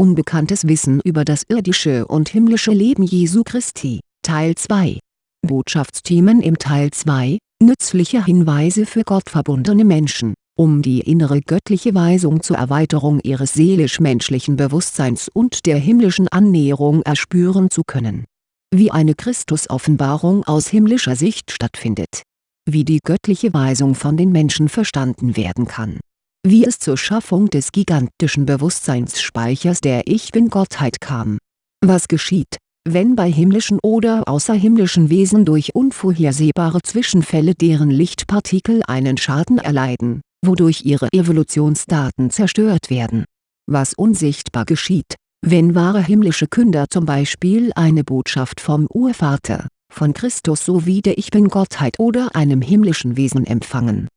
Unbekanntes Wissen über das irdische und himmlische Leben Jesu Christi, Teil 2 Botschaftsthemen im Teil 2, nützliche Hinweise für gottverbundene Menschen, um die innere göttliche Weisung zur Erweiterung ihres seelisch-menschlichen Bewusstseins und der himmlischen Annäherung erspüren zu können. Wie eine Christusoffenbarung aus himmlischer Sicht stattfindet. Wie die göttliche Weisung von den Menschen verstanden werden kann wie es zur Schaffung des gigantischen Bewusstseinsspeichers der Ich-Bin-Gottheit kam. Was geschieht, wenn bei himmlischen oder außerhimmlischen Wesen durch unvorhersehbare Zwischenfälle deren Lichtpartikel einen Schaden erleiden, wodurch ihre Evolutionsdaten zerstört werden. Was unsichtbar geschieht, wenn wahre himmlische Künder zum Beispiel eine Botschaft vom Urvater, von Christus sowie der Ich-Bin-Gottheit oder einem himmlischen Wesen empfangen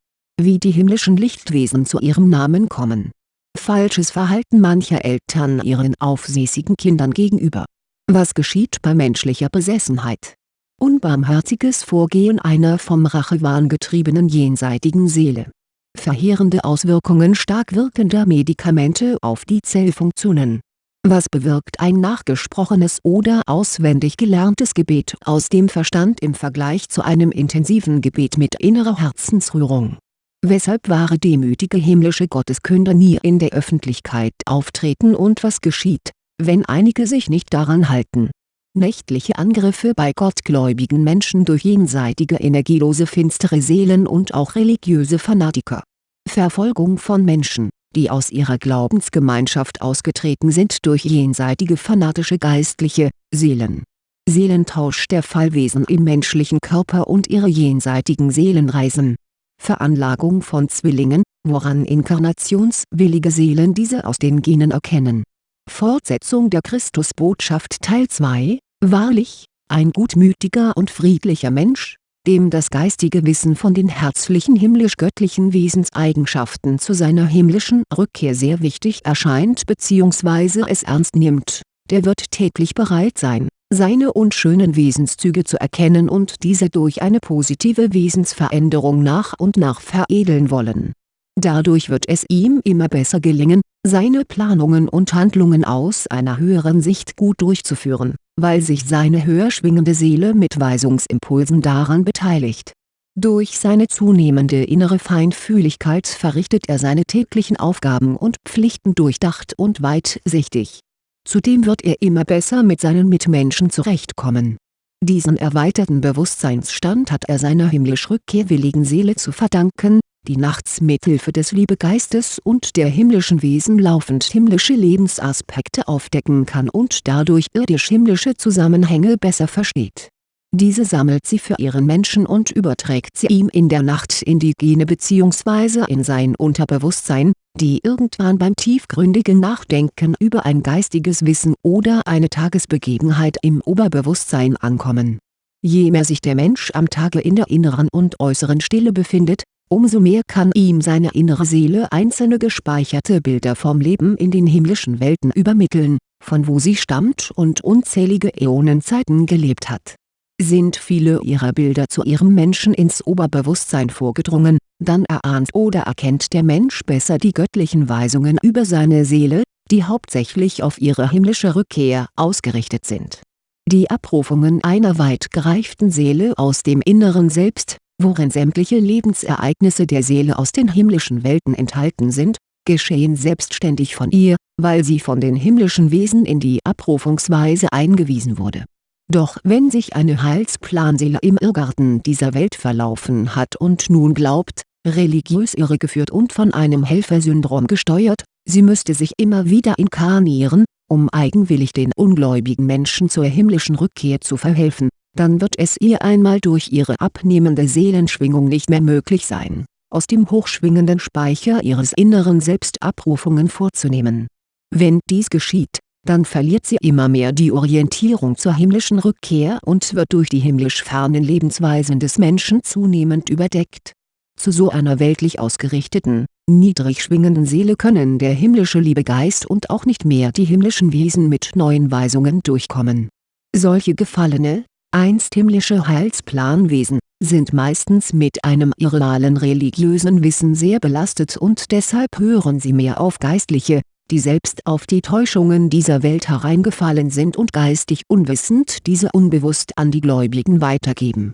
wie die himmlischen Lichtwesen zu ihrem Namen kommen. Falsches Verhalten mancher Eltern ihren aufsässigen Kindern gegenüber. Was geschieht bei menschlicher Besessenheit? Unbarmherziges Vorgehen einer vom Rachewahn getriebenen jenseitigen Seele. Verheerende Auswirkungen stark wirkender Medikamente auf die Zellfunktionen. Was bewirkt ein nachgesprochenes oder auswendig gelerntes Gebet aus dem Verstand im Vergleich zu einem intensiven Gebet mit innerer Herzensrührung weshalb wahre demütige himmlische Gotteskünder nie in der Öffentlichkeit auftreten und was geschieht, wenn einige sich nicht daran halten. Nächtliche Angriffe bei gottgläubigen Menschen durch jenseitige energielose finstere Seelen und auch religiöse Fanatiker. Verfolgung von Menschen, die aus ihrer Glaubensgemeinschaft ausgetreten sind durch jenseitige fanatische geistliche Seelen. Seelentausch der Fallwesen im menschlichen Körper und ihre jenseitigen Seelenreisen Veranlagung von Zwillingen, woran inkarnationswillige Seelen diese aus den Genen erkennen. Fortsetzung der Christusbotschaft Teil 2, Wahrlich, ein gutmütiger und friedlicher Mensch, dem das geistige Wissen von den herzlichen himmlisch-göttlichen Wesenseigenschaften zu seiner himmlischen Rückkehr sehr wichtig erscheint bzw. es ernst nimmt, der wird täglich bereit sein seine unschönen Wesenszüge zu erkennen und diese durch eine positive Wesensveränderung nach und nach veredeln wollen. Dadurch wird es ihm immer besser gelingen, seine Planungen und Handlungen aus einer höheren Sicht gut durchzuführen, weil sich seine höher schwingende Seele mit Weisungsimpulsen daran beteiligt. Durch seine zunehmende innere Feinfühligkeit verrichtet er seine täglichen Aufgaben und Pflichten durchdacht und weitsichtig Zudem wird er immer besser mit seinen Mitmenschen zurechtkommen. Diesen erweiterten Bewusstseinsstand hat er seiner himmlisch rückkehrwilligen Seele zu verdanken, die nachts mithilfe des Liebegeistes und der himmlischen Wesen laufend himmlische Lebensaspekte aufdecken kann und dadurch irdisch-himmlische Zusammenhänge besser versteht diese sammelt sie für ihren Menschen und überträgt sie ihm in der Nacht in die Gene bzw. in sein Unterbewusstsein, die irgendwann beim tiefgründigen Nachdenken über ein geistiges Wissen oder eine Tagesbegebenheit im Oberbewusstsein ankommen. Je mehr sich der Mensch am Tage in der inneren und äußeren Stille befindet, umso mehr kann ihm seine innere Seele einzelne gespeicherte Bilder vom Leben in den himmlischen Welten übermitteln, von wo sie stammt und unzählige Äonenzeiten gelebt hat sind viele ihrer Bilder zu ihrem Menschen ins Oberbewusstsein vorgedrungen, dann erahnt oder erkennt der Mensch besser die göttlichen Weisungen über seine Seele, die hauptsächlich auf ihre himmlische Rückkehr ausgerichtet sind. Die Abrufungen einer weit gereiften Seele aus dem inneren Selbst, worin sämtliche Lebensereignisse der Seele aus den himmlischen Welten enthalten sind, geschehen selbstständig von ihr, weil sie von den himmlischen Wesen in die Abrufungsweise eingewiesen wurde doch wenn sich eine Heilsplanseele im Irrgarten dieser Welt verlaufen hat und nun glaubt, religiös irregeführt und von einem Helfersyndrom gesteuert, sie müsste sich immer wieder inkarnieren, um eigenwillig den ungläubigen Menschen zur himmlischen Rückkehr zu verhelfen, dann wird es ihr einmal durch ihre abnehmende Seelenschwingung nicht mehr möglich sein, aus dem hochschwingenden Speicher ihres inneren Selbst Abrufungen vorzunehmen. Wenn dies geschieht, dann verliert sie immer mehr die Orientierung zur himmlischen Rückkehr und wird durch die himmlisch fernen Lebensweisen des Menschen zunehmend überdeckt. Zu so einer weltlich ausgerichteten, niedrig schwingenden Seele können der himmlische Liebegeist und auch nicht mehr die himmlischen Wesen mit neuen Weisungen durchkommen. Solche gefallene, einst himmlische Heilsplanwesen, sind meistens mit einem irrealen religiösen Wissen sehr belastet und deshalb hören sie mehr auf geistliche, die selbst auf die Täuschungen dieser Welt hereingefallen sind und geistig unwissend diese unbewusst an die Gläubigen weitergeben.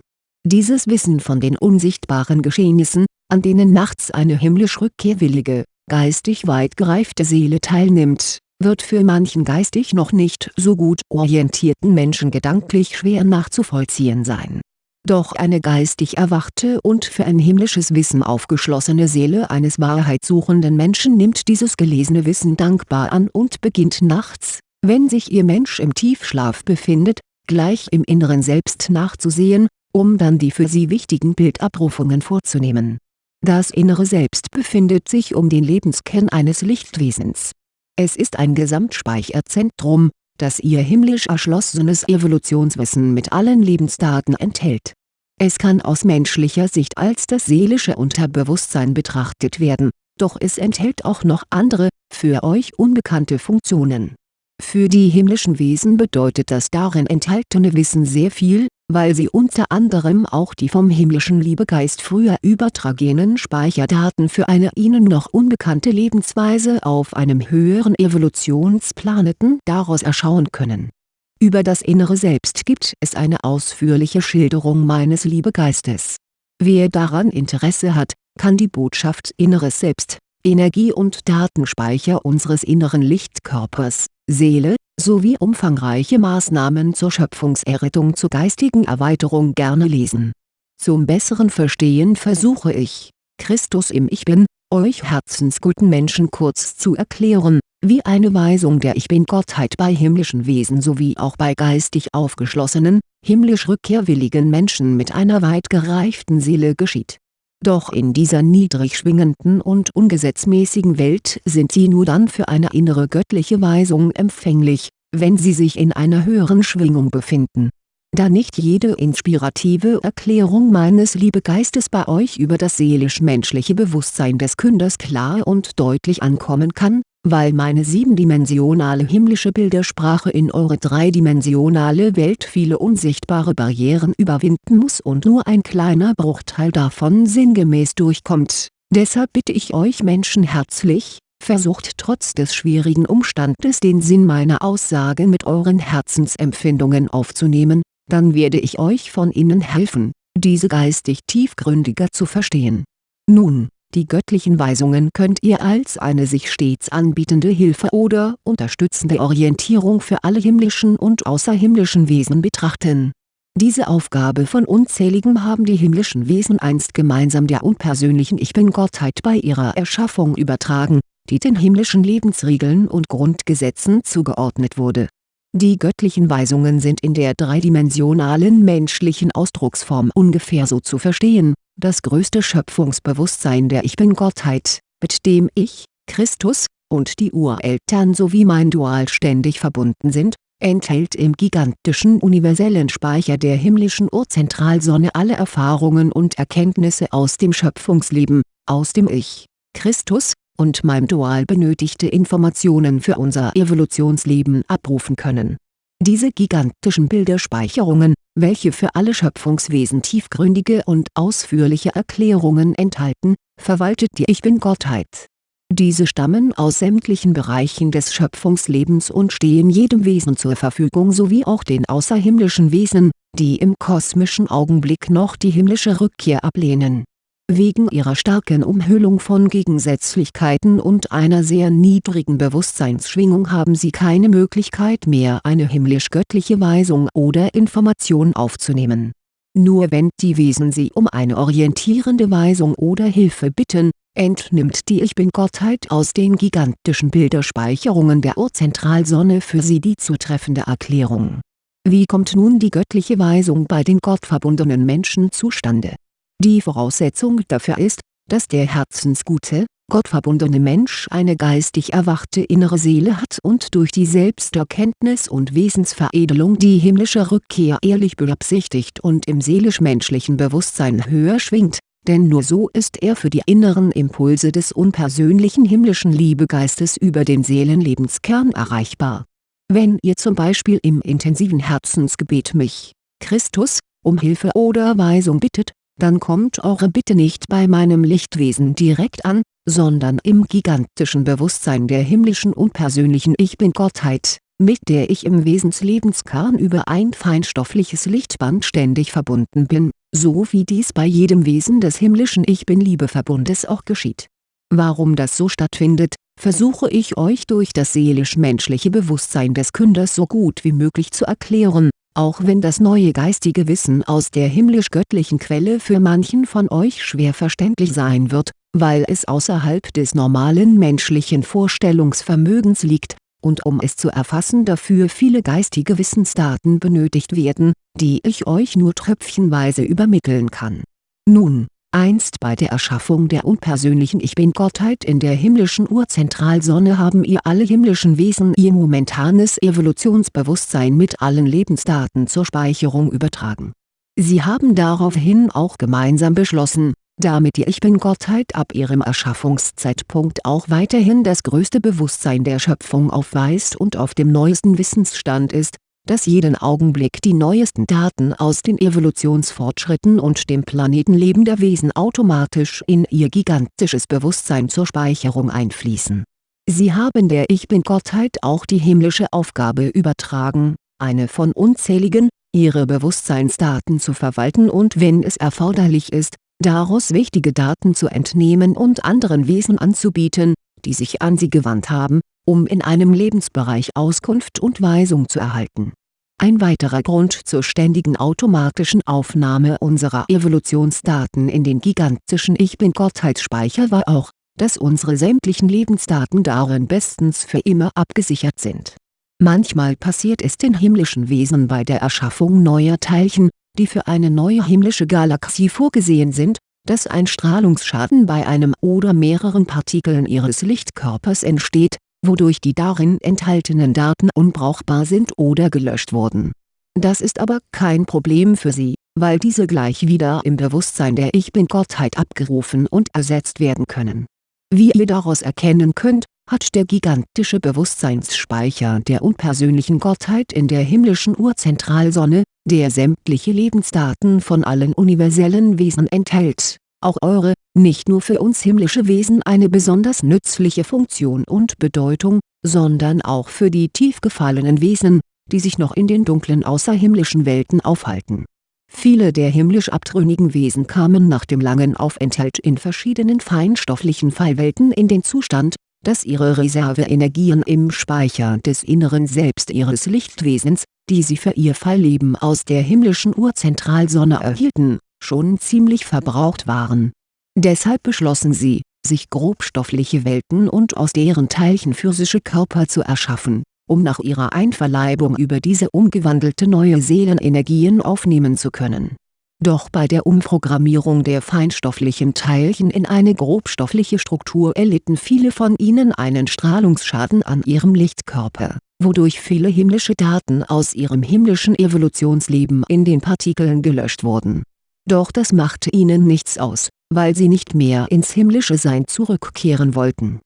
Dieses Wissen von den unsichtbaren Geschehnissen, an denen nachts eine himmlisch rückkehrwillige, geistig weit gereifte Seele teilnimmt, wird für manchen geistig noch nicht so gut orientierten Menschen gedanklich schwer nachzuvollziehen sein. Doch eine geistig erwachte und für ein himmlisches Wissen aufgeschlossene Seele eines wahrheitssuchenden Menschen nimmt dieses gelesene Wissen dankbar an und beginnt nachts, wenn sich ihr Mensch im Tiefschlaf befindet, gleich im Inneren Selbst nachzusehen, um dann die für sie wichtigen Bildabrufungen vorzunehmen. Das innere Selbst befindet sich um den Lebenskern eines Lichtwesens es ist ein Gesamtspeicherzentrum, das ihr himmlisch erschlossenes Evolutionswissen mit allen Lebensdaten enthält. Es kann aus menschlicher Sicht als das seelische Unterbewusstsein betrachtet werden, doch es enthält auch noch andere, für euch unbekannte Funktionen für die himmlischen Wesen bedeutet das darin enthaltene Wissen sehr viel, weil sie unter anderem auch die vom himmlischen Liebegeist früher übertragenen Speicherdaten für eine ihnen noch unbekannte Lebensweise auf einem höheren Evolutionsplaneten daraus erschauen können. Über das innere Selbst gibt es eine ausführliche Schilderung meines Liebegeistes. Wer daran Interesse hat, kann die Botschaft Inneres Selbst, Energie- und Datenspeicher unseres inneren Lichtkörpers Seele, sowie umfangreiche Maßnahmen zur Schöpfungserrettung zur geistigen Erweiterung gerne lesen. Zum besseren Verstehen versuche ich, Christus im Ich Bin, euch herzensguten Menschen kurz zu erklären, wie eine Weisung der Ich Bin-Gottheit bei himmlischen Wesen sowie auch bei geistig aufgeschlossenen, himmlisch rückkehrwilligen Menschen mit einer weit gereiften Seele geschieht doch in dieser niedrig schwingenden und ungesetzmäßigen Welt sind sie nur dann für eine innere göttliche Weisung empfänglich, wenn sie sich in einer höheren Schwingung befinden. Da nicht jede inspirative Erklärung meines Liebegeistes bei euch über das seelisch-menschliche Bewusstsein des Künders klar und deutlich ankommen kann, weil meine siebendimensionale himmlische Bildersprache in eure dreidimensionale Welt viele unsichtbare Barrieren überwinden muss und nur ein kleiner Bruchteil davon sinngemäß durchkommt. Deshalb bitte ich euch Menschen herzlich, versucht trotz des schwierigen Umstandes den Sinn meiner Aussage mit euren Herzensempfindungen aufzunehmen, dann werde ich euch von innen helfen, diese geistig tiefgründiger zu verstehen. Nun die göttlichen Weisungen könnt ihr als eine sich stets anbietende Hilfe oder unterstützende Orientierung für alle himmlischen und außerhimmlischen Wesen betrachten. Diese Aufgabe von unzähligen haben die himmlischen Wesen einst gemeinsam der unpersönlichen Ich Bin-Gottheit bei ihrer Erschaffung übertragen, die den himmlischen Lebensregeln und Grundgesetzen zugeordnet wurde. Die göttlichen Weisungen sind in der dreidimensionalen menschlichen Ausdrucksform ungefähr so zu verstehen das größte Schöpfungsbewusstsein der Ich Bin-Gottheit, mit dem ich, Christus, und die Ureltern sowie mein Dual ständig verbunden sind, enthält im gigantischen universellen Speicher der himmlischen Urzentralsonne alle Erfahrungen und Erkenntnisse aus dem Schöpfungsleben, aus dem Ich, Christus, und meinem Dual benötigte Informationen für unser Evolutionsleben abrufen können. Diese gigantischen Bilderspeicherungen, welche für alle Schöpfungswesen tiefgründige und ausführliche Erklärungen enthalten, verwaltet die Ich Bin-Gottheit. Diese stammen aus sämtlichen Bereichen des Schöpfungslebens und stehen jedem Wesen zur Verfügung sowie auch den außerhimmlischen Wesen, die im kosmischen Augenblick noch die himmlische Rückkehr ablehnen Wegen ihrer starken Umhüllung von Gegensätzlichkeiten und einer sehr niedrigen Bewusstseinsschwingung haben sie keine Möglichkeit mehr eine himmlisch-göttliche Weisung oder Information aufzunehmen. Nur wenn die Wesen sie um eine orientierende Weisung oder Hilfe bitten, entnimmt die Ich Bin-Gottheit aus den gigantischen Bilderspeicherungen der Urzentralsonne für sie die zutreffende Erklärung. Wie kommt nun die göttliche Weisung bei den gottverbundenen Menschen zustande die Voraussetzung dafür ist, dass der herzensgute, gottverbundene Mensch eine geistig erwachte innere Seele hat und durch die Selbsterkenntnis und Wesensveredelung die himmlische Rückkehr ehrlich beabsichtigt und im seelisch-menschlichen Bewusstsein höher schwingt, denn nur so ist er für die inneren Impulse des unpersönlichen himmlischen Liebegeistes über den Seelenlebenskern erreichbar. Wenn ihr zum Beispiel im intensiven Herzensgebet mich, Christus, um Hilfe oder Weisung bittet, dann kommt eure Bitte nicht bei meinem Lichtwesen direkt an, sondern im gigantischen Bewusstsein der himmlischen unpersönlichen Ich Bin-Gottheit, mit der ich im Wesenslebenskern über ein feinstoffliches Lichtband ständig verbunden bin, so wie dies bei jedem Wesen des himmlischen Ich Bin-Liebeverbundes auch geschieht. Warum das so stattfindet, versuche ich euch durch das seelisch-menschliche Bewusstsein des Künders so gut wie möglich zu erklären, auch wenn das neue geistige Wissen aus der himmlisch-göttlichen Quelle für manchen von euch schwer verständlich sein wird, weil es außerhalb des normalen menschlichen Vorstellungsvermögens liegt, und um es zu erfassen dafür viele geistige Wissensdaten benötigt werden, die ich euch nur tröpfchenweise übermitteln kann. Nun, einst bei der Erschaffung der unpersönlichen Ich Bin-Gottheit in der himmlischen Urzentralsonne haben ihr alle himmlischen Wesen ihr momentanes Evolutionsbewusstsein mit allen Lebensdaten zur Speicherung übertragen. Sie haben daraufhin auch gemeinsam beschlossen, damit die Ich Bin-Gottheit ab ihrem Erschaffungszeitpunkt auch weiterhin das größte Bewusstsein der Schöpfung aufweist und auf dem neuesten Wissensstand ist, dass jeden Augenblick die neuesten Daten aus den Evolutionsfortschritten und dem Planetenleben der Wesen automatisch in ihr gigantisches Bewusstsein zur Speicherung einfließen. Sie haben der Ich Bin-Gottheit auch die himmlische Aufgabe übertragen, eine von unzähligen, ihre Bewusstseinsdaten zu verwalten und wenn es erforderlich ist, daraus wichtige Daten zu entnehmen und anderen Wesen anzubieten, die sich an sie gewandt haben, um in einem Lebensbereich Auskunft und Weisung zu erhalten. Ein weiterer Grund zur ständigen automatischen Aufnahme unserer Evolutionsdaten in den gigantischen Ich Bin-Gottheitsspeicher war auch, dass unsere sämtlichen Lebensdaten darin bestens für immer abgesichert sind. Manchmal passiert es den himmlischen Wesen bei der Erschaffung neuer Teilchen, die für eine neue himmlische Galaxie vorgesehen sind, dass ein Strahlungsschaden bei einem oder mehreren Partikeln ihres Lichtkörpers entsteht, wodurch die darin enthaltenen Daten unbrauchbar sind oder gelöscht wurden. Das ist aber kein Problem für sie, weil diese gleich wieder im Bewusstsein der Ich Bin-Gottheit abgerufen und ersetzt werden können. Wie ihr daraus erkennen könnt, hat der gigantische Bewusstseinsspeicher der unpersönlichen Gottheit in der himmlischen Urzentralsonne, der sämtliche Lebensdaten von allen universellen Wesen enthält, auch eure, nicht nur für uns himmlische Wesen eine besonders nützliche Funktion und Bedeutung, sondern auch für die tief gefallenen Wesen, die sich noch in den dunklen außerhimmlischen Welten aufhalten. Viele der himmlisch abtrünnigen Wesen kamen nach dem langen Aufenthalt in verschiedenen feinstofflichen Fallwelten in den Zustand, dass ihre Reserveenergien im Speicher des inneren Selbst ihres Lichtwesens, die sie für ihr Fallleben aus der himmlischen Urzentralsonne erhielten, schon ziemlich verbraucht waren. Deshalb beschlossen sie, sich grobstoffliche Welten und aus deren Teilchen physische Körper zu erschaffen, um nach ihrer Einverleibung über diese umgewandelte neue Seelenenergien aufnehmen zu können doch bei der Umprogrammierung der feinstofflichen Teilchen in eine grobstoffliche Struktur erlitten viele von ihnen einen Strahlungsschaden an ihrem Lichtkörper, wodurch viele himmlische Daten aus ihrem himmlischen Evolutionsleben in den Partikeln gelöscht wurden. Doch das machte ihnen nichts aus, weil sie nicht mehr ins himmlische Sein zurückkehren wollten.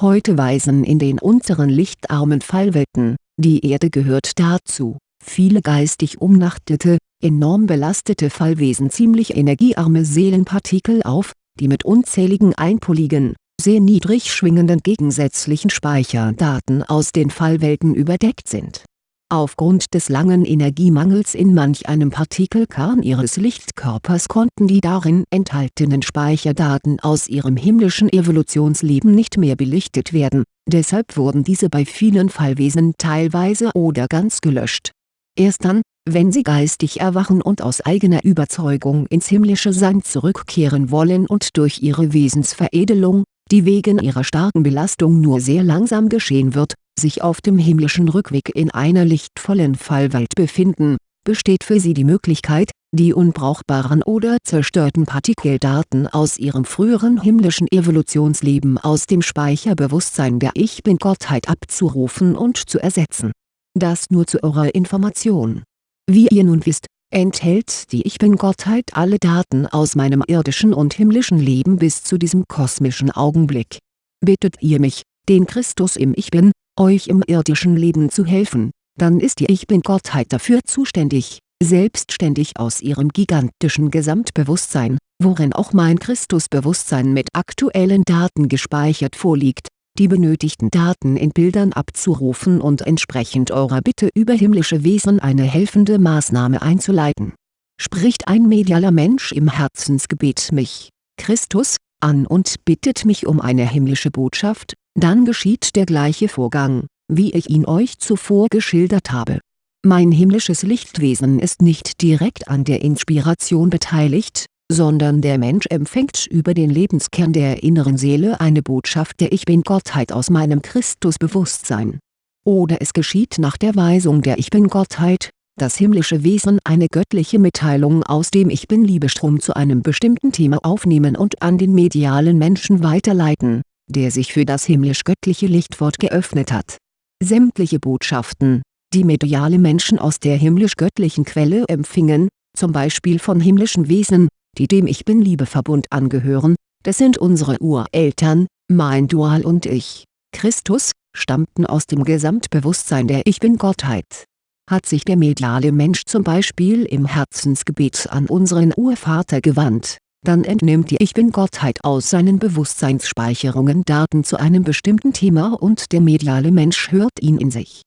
Heute weisen in den unteren lichtarmen Fallwelten, die Erde gehört dazu, viele geistig umnachtete, enorm belastete Fallwesen ziemlich energiearme Seelenpartikel auf, die mit unzähligen einpoligen, sehr niedrig schwingenden gegensätzlichen Speicherdaten aus den Fallwelten überdeckt sind. Aufgrund des langen Energiemangels in manch einem Partikelkern ihres Lichtkörpers konnten die darin enthaltenen Speicherdaten aus ihrem himmlischen Evolutionsleben nicht mehr belichtet werden, deshalb wurden diese bei vielen Fallwesen teilweise oder ganz gelöscht. Erst dann, wenn sie geistig erwachen und aus eigener Überzeugung ins himmlische Sein zurückkehren wollen und durch ihre Wesensveredelung, die wegen ihrer starken Belastung nur sehr langsam geschehen wird, sich auf dem himmlischen Rückweg in einer lichtvollen Fallwelt befinden, besteht für sie die Möglichkeit, die unbrauchbaren oder zerstörten Partikeldaten aus ihrem früheren himmlischen Evolutionsleben aus dem Speicherbewusstsein der Ich Bin-Gottheit abzurufen und zu ersetzen das nur zu eurer Information. Wie ihr nun wisst, enthält die Ich Bin-Gottheit alle Daten aus meinem irdischen und himmlischen Leben bis zu diesem kosmischen Augenblick. Bittet ihr mich, den Christus im Ich Bin, euch im irdischen Leben zu helfen, dann ist die Ich Bin-Gottheit dafür zuständig, selbstständig aus ihrem gigantischen Gesamtbewusstsein, worin auch mein Christusbewusstsein mit aktuellen Daten gespeichert vorliegt, die benötigten Daten in Bildern abzurufen und entsprechend eurer Bitte über himmlische Wesen eine helfende Maßnahme einzuleiten. Spricht ein medialer Mensch im Herzensgebet mich, Christus, an und bittet mich um eine himmlische Botschaft, dann geschieht der gleiche Vorgang, wie ich ihn euch zuvor geschildert habe. Mein himmlisches Lichtwesen ist nicht direkt an der Inspiration beteiligt, sondern der Mensch empfängt über den Lebenskern der inneren Seele eine Botschaft der Ich Bin-Gottheit aus meinem Christusbewusstsein. Oder es geschieht nach der Weisung der Ich Bin-Gottheit, das himmlische Wesen eine göttliche Mitteilung aus dem Ich Bin-Liebestrom zu einem bestimmten Thema aufnehmen und an den medialen Menschen weiterleiten, der sich für das himmlisch-göttliche Lichtwort geöffnet hat. Sämtliche Botschaften, die mediale Menschen aus der himmlisch-göttlichen Quelle empfingen, zum Beispiel von himmlischen Wesen, die dem Ich Bin-Liebeverbund angehören, das sind unsere Ureltern, mein Dual und ich, Christus, stammten aus dem Gesamtbewusstsein der Ich Bin-Gottheit. Hat sich der mediale Mensch zum Beispiel im Herzensgebet an unseren Urvater gewandt, dann entnimmt die Ich Bin-Gottheit aus seinen Bewusstseinsspeicherungen Daten zu einem bestimmten Thema und der mediale Mensch hört ihn in sich.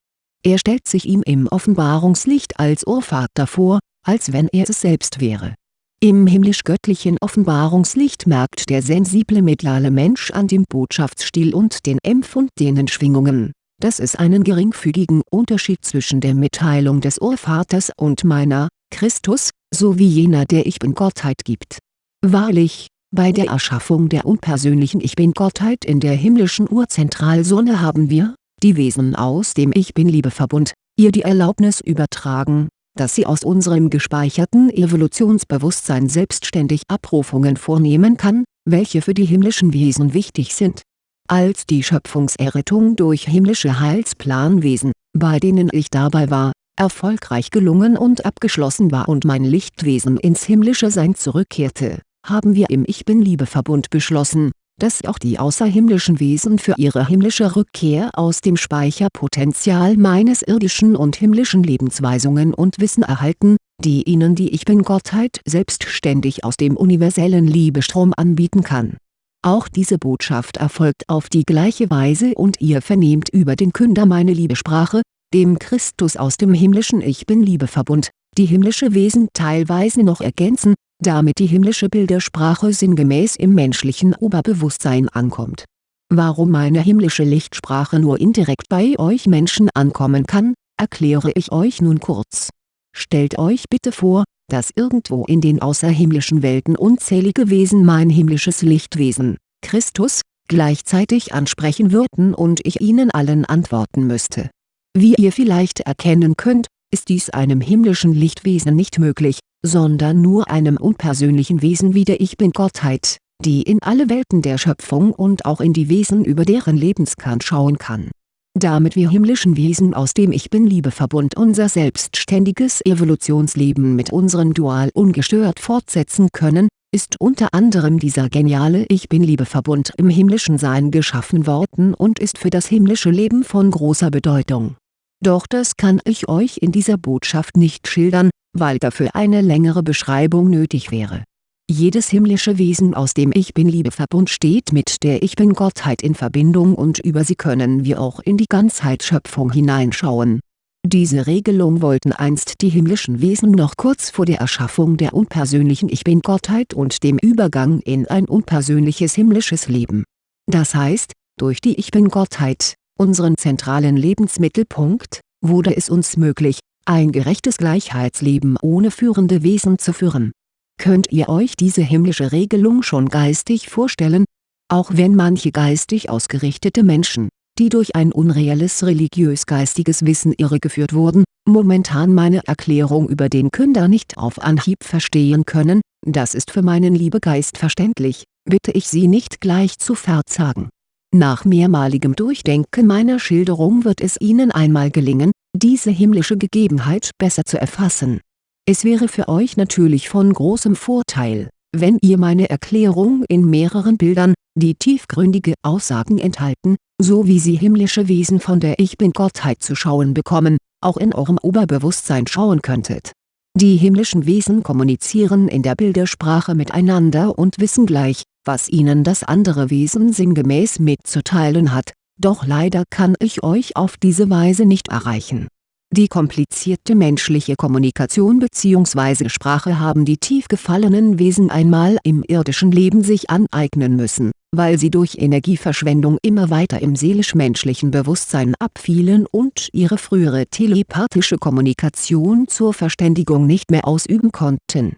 Er stellt sich ihm im Offenbarungslicht als Urvater vor, als wenn er es selbst wäre im himmlisch-göttlichen Offenbarungslicht merkt der sensible mediale Mensch an dem Botschaftsstil und den empfundenen Schwingungen, dass es einen geringfügigen Unterschied zwischen der Mitteilung des Urvaters und meiner, Christus, sowie jener der Ich Bin-Gottheit gibt. Wahrlich, bei der Erschaffung der unpersönlichen Ich Bin-Gottheit in der himmlischen Urzentralsonne haben wir, die Wesen aus dem Ich Bin-Liebeverbund, ihr die Erlaubnis übertragen dass sie aus unserem gespeicherten Evolutionsbewusstsein selbstständig Abrufungen vornehmen kann, welche für die himmlischen Wesen wichtig sind. Als die Schöpfungserrettung durch himmlische Heilsplanwesen, bei denen ich dabei war, erfolgreich gelungen und abgeschlossen war und mein Lichtwesen ins himmlische Sein zurückkehrte, haben wir im Ich Bin-Liebeverbund beschlossen, dass auch die außerhimmlischen Wesen für ihre himmlische Rückkehr aus dem Speicherpotenzial meines irdischen und himmlischen Lebensweisungen und Wissen erhalten, die ihnen die Ich Bin-Gottheit selbstständig aus dem universellen Liebestrom anbieten kann. Auch diese Botschaft erfolgt auf die gleiche Weise und ihr vernehmt über den Künder meine Liebesprache, dem Christus aus dem himmlischen Ich Bin-Liebeverbund, die himmlische Wesen teilweise noch ergänzen, damit die himmlische Bildersprache sinngemäß im menschlichen Oberbewusstsein ankommt. Warum meine himmlische Lichtsprache nur indirekt bei euch Menschen ankommen kann, erkläre ich euch nun kurz. Stellt euch bitte vor, dass irgendwo in den außerhimmlischen Welten unzählige Wesen mein himmlisches Lichtwesen, Christus, gleichzeitig ansprechen würden und ich ihnen allen antworten müsste. Wie ihr vielleicht erkennen könnt, ist dies einem himmlischen Lichtwesen nicht möglich, sondern nur einem unpersönlichen Wesen wie der Ich Bin-Gottheit, die in alle Welten der Schöpfung und auch in die Wesen über deren Lebenskern schauen kann. Damit wir himmlischen Wesen aus dem Ich Bin-Liebeverbund unser selbstständiges Evolutionsleben mit unserem Dual ungestört fortsetzen können, ist unter anderem dieser geniale Ich Bin-Liebeverbund im himmlischen Sein geschaffen worden und ist für das himmlische Leben von großer Bedeutung. Doch das kann ich euch in dieser Botschaft nicht schildern, weil dafür eine längere Beschreibung nötig wäre. Jedes himmlische Wesen aus dem Ich Bin-Liebeverbund steht mit der Ich Bin-Gottheit in Verbindung und über sie können wir auch in die Ganzheitsschöpfung hineinschauen. Diese Regelung wollten einst die himmlischen Wesen noch kurz vor der Erschaffung der unpersönlichen Ich Bin-Gottheit und dem Übergang in ein unpersönliches himmlisches Leben. Das heißt, durch die Ich Bin-Gottheit, unseren zentralen Lebensmittelpunkt, wurde es uns möglich, ein gerechtes Gleichheitsleben ohne führende Wesen zu führen. Könnt ihr euch diese himmlische Regelung schon geistig vorstellen? Auch wenn manche geistig ausgerichtete Menschen, die durch ein unreelles religiös-geistiges Wissen irregeführt wurden, momentan meine Erklärung über den Künder nicht auf Anhieb verstehen können, das ist für meinen Liebegeist verständlich, bitte ich sie nicht gleich zu verzagen nach mehrmaligem Durchdenken meiner Schilderung wird es Ihnen einmal gelingen, diese himmlische Gegebenheit besser zu erfassen. Es wäre für euch natürlich von großem Vorteil, wenn ihr meine Erklärung in mehreren Bildern, die tiefgründige Aussagen enthalten, so wie sie himmlische Wesen von der Ich Bin-Gottheit zu schauen bekommen, auch in eurem Oberbewusstsein schauen könntet. Die himmlischen Wesen kommunizieren in der Bildersprache miteinander und wissen gleich, was ihnen das andere Wesen sinngemäß mitzuteilen hat, doch leider kann ich euch auf diese Weise nicht erreichen. Die komplizierte menschliche Kommunikation bzw. Sprache haben die tief gefallenen Wesen einmal im irdischen Leben sich aneignen müssen, weil sie durch Energieverschwendung immer weiter im seelisch-menschlichen Bewusstsein abfielen und ihre frühere telepathische Kommunikation zur Verständigung nicht mehr ausüben konnten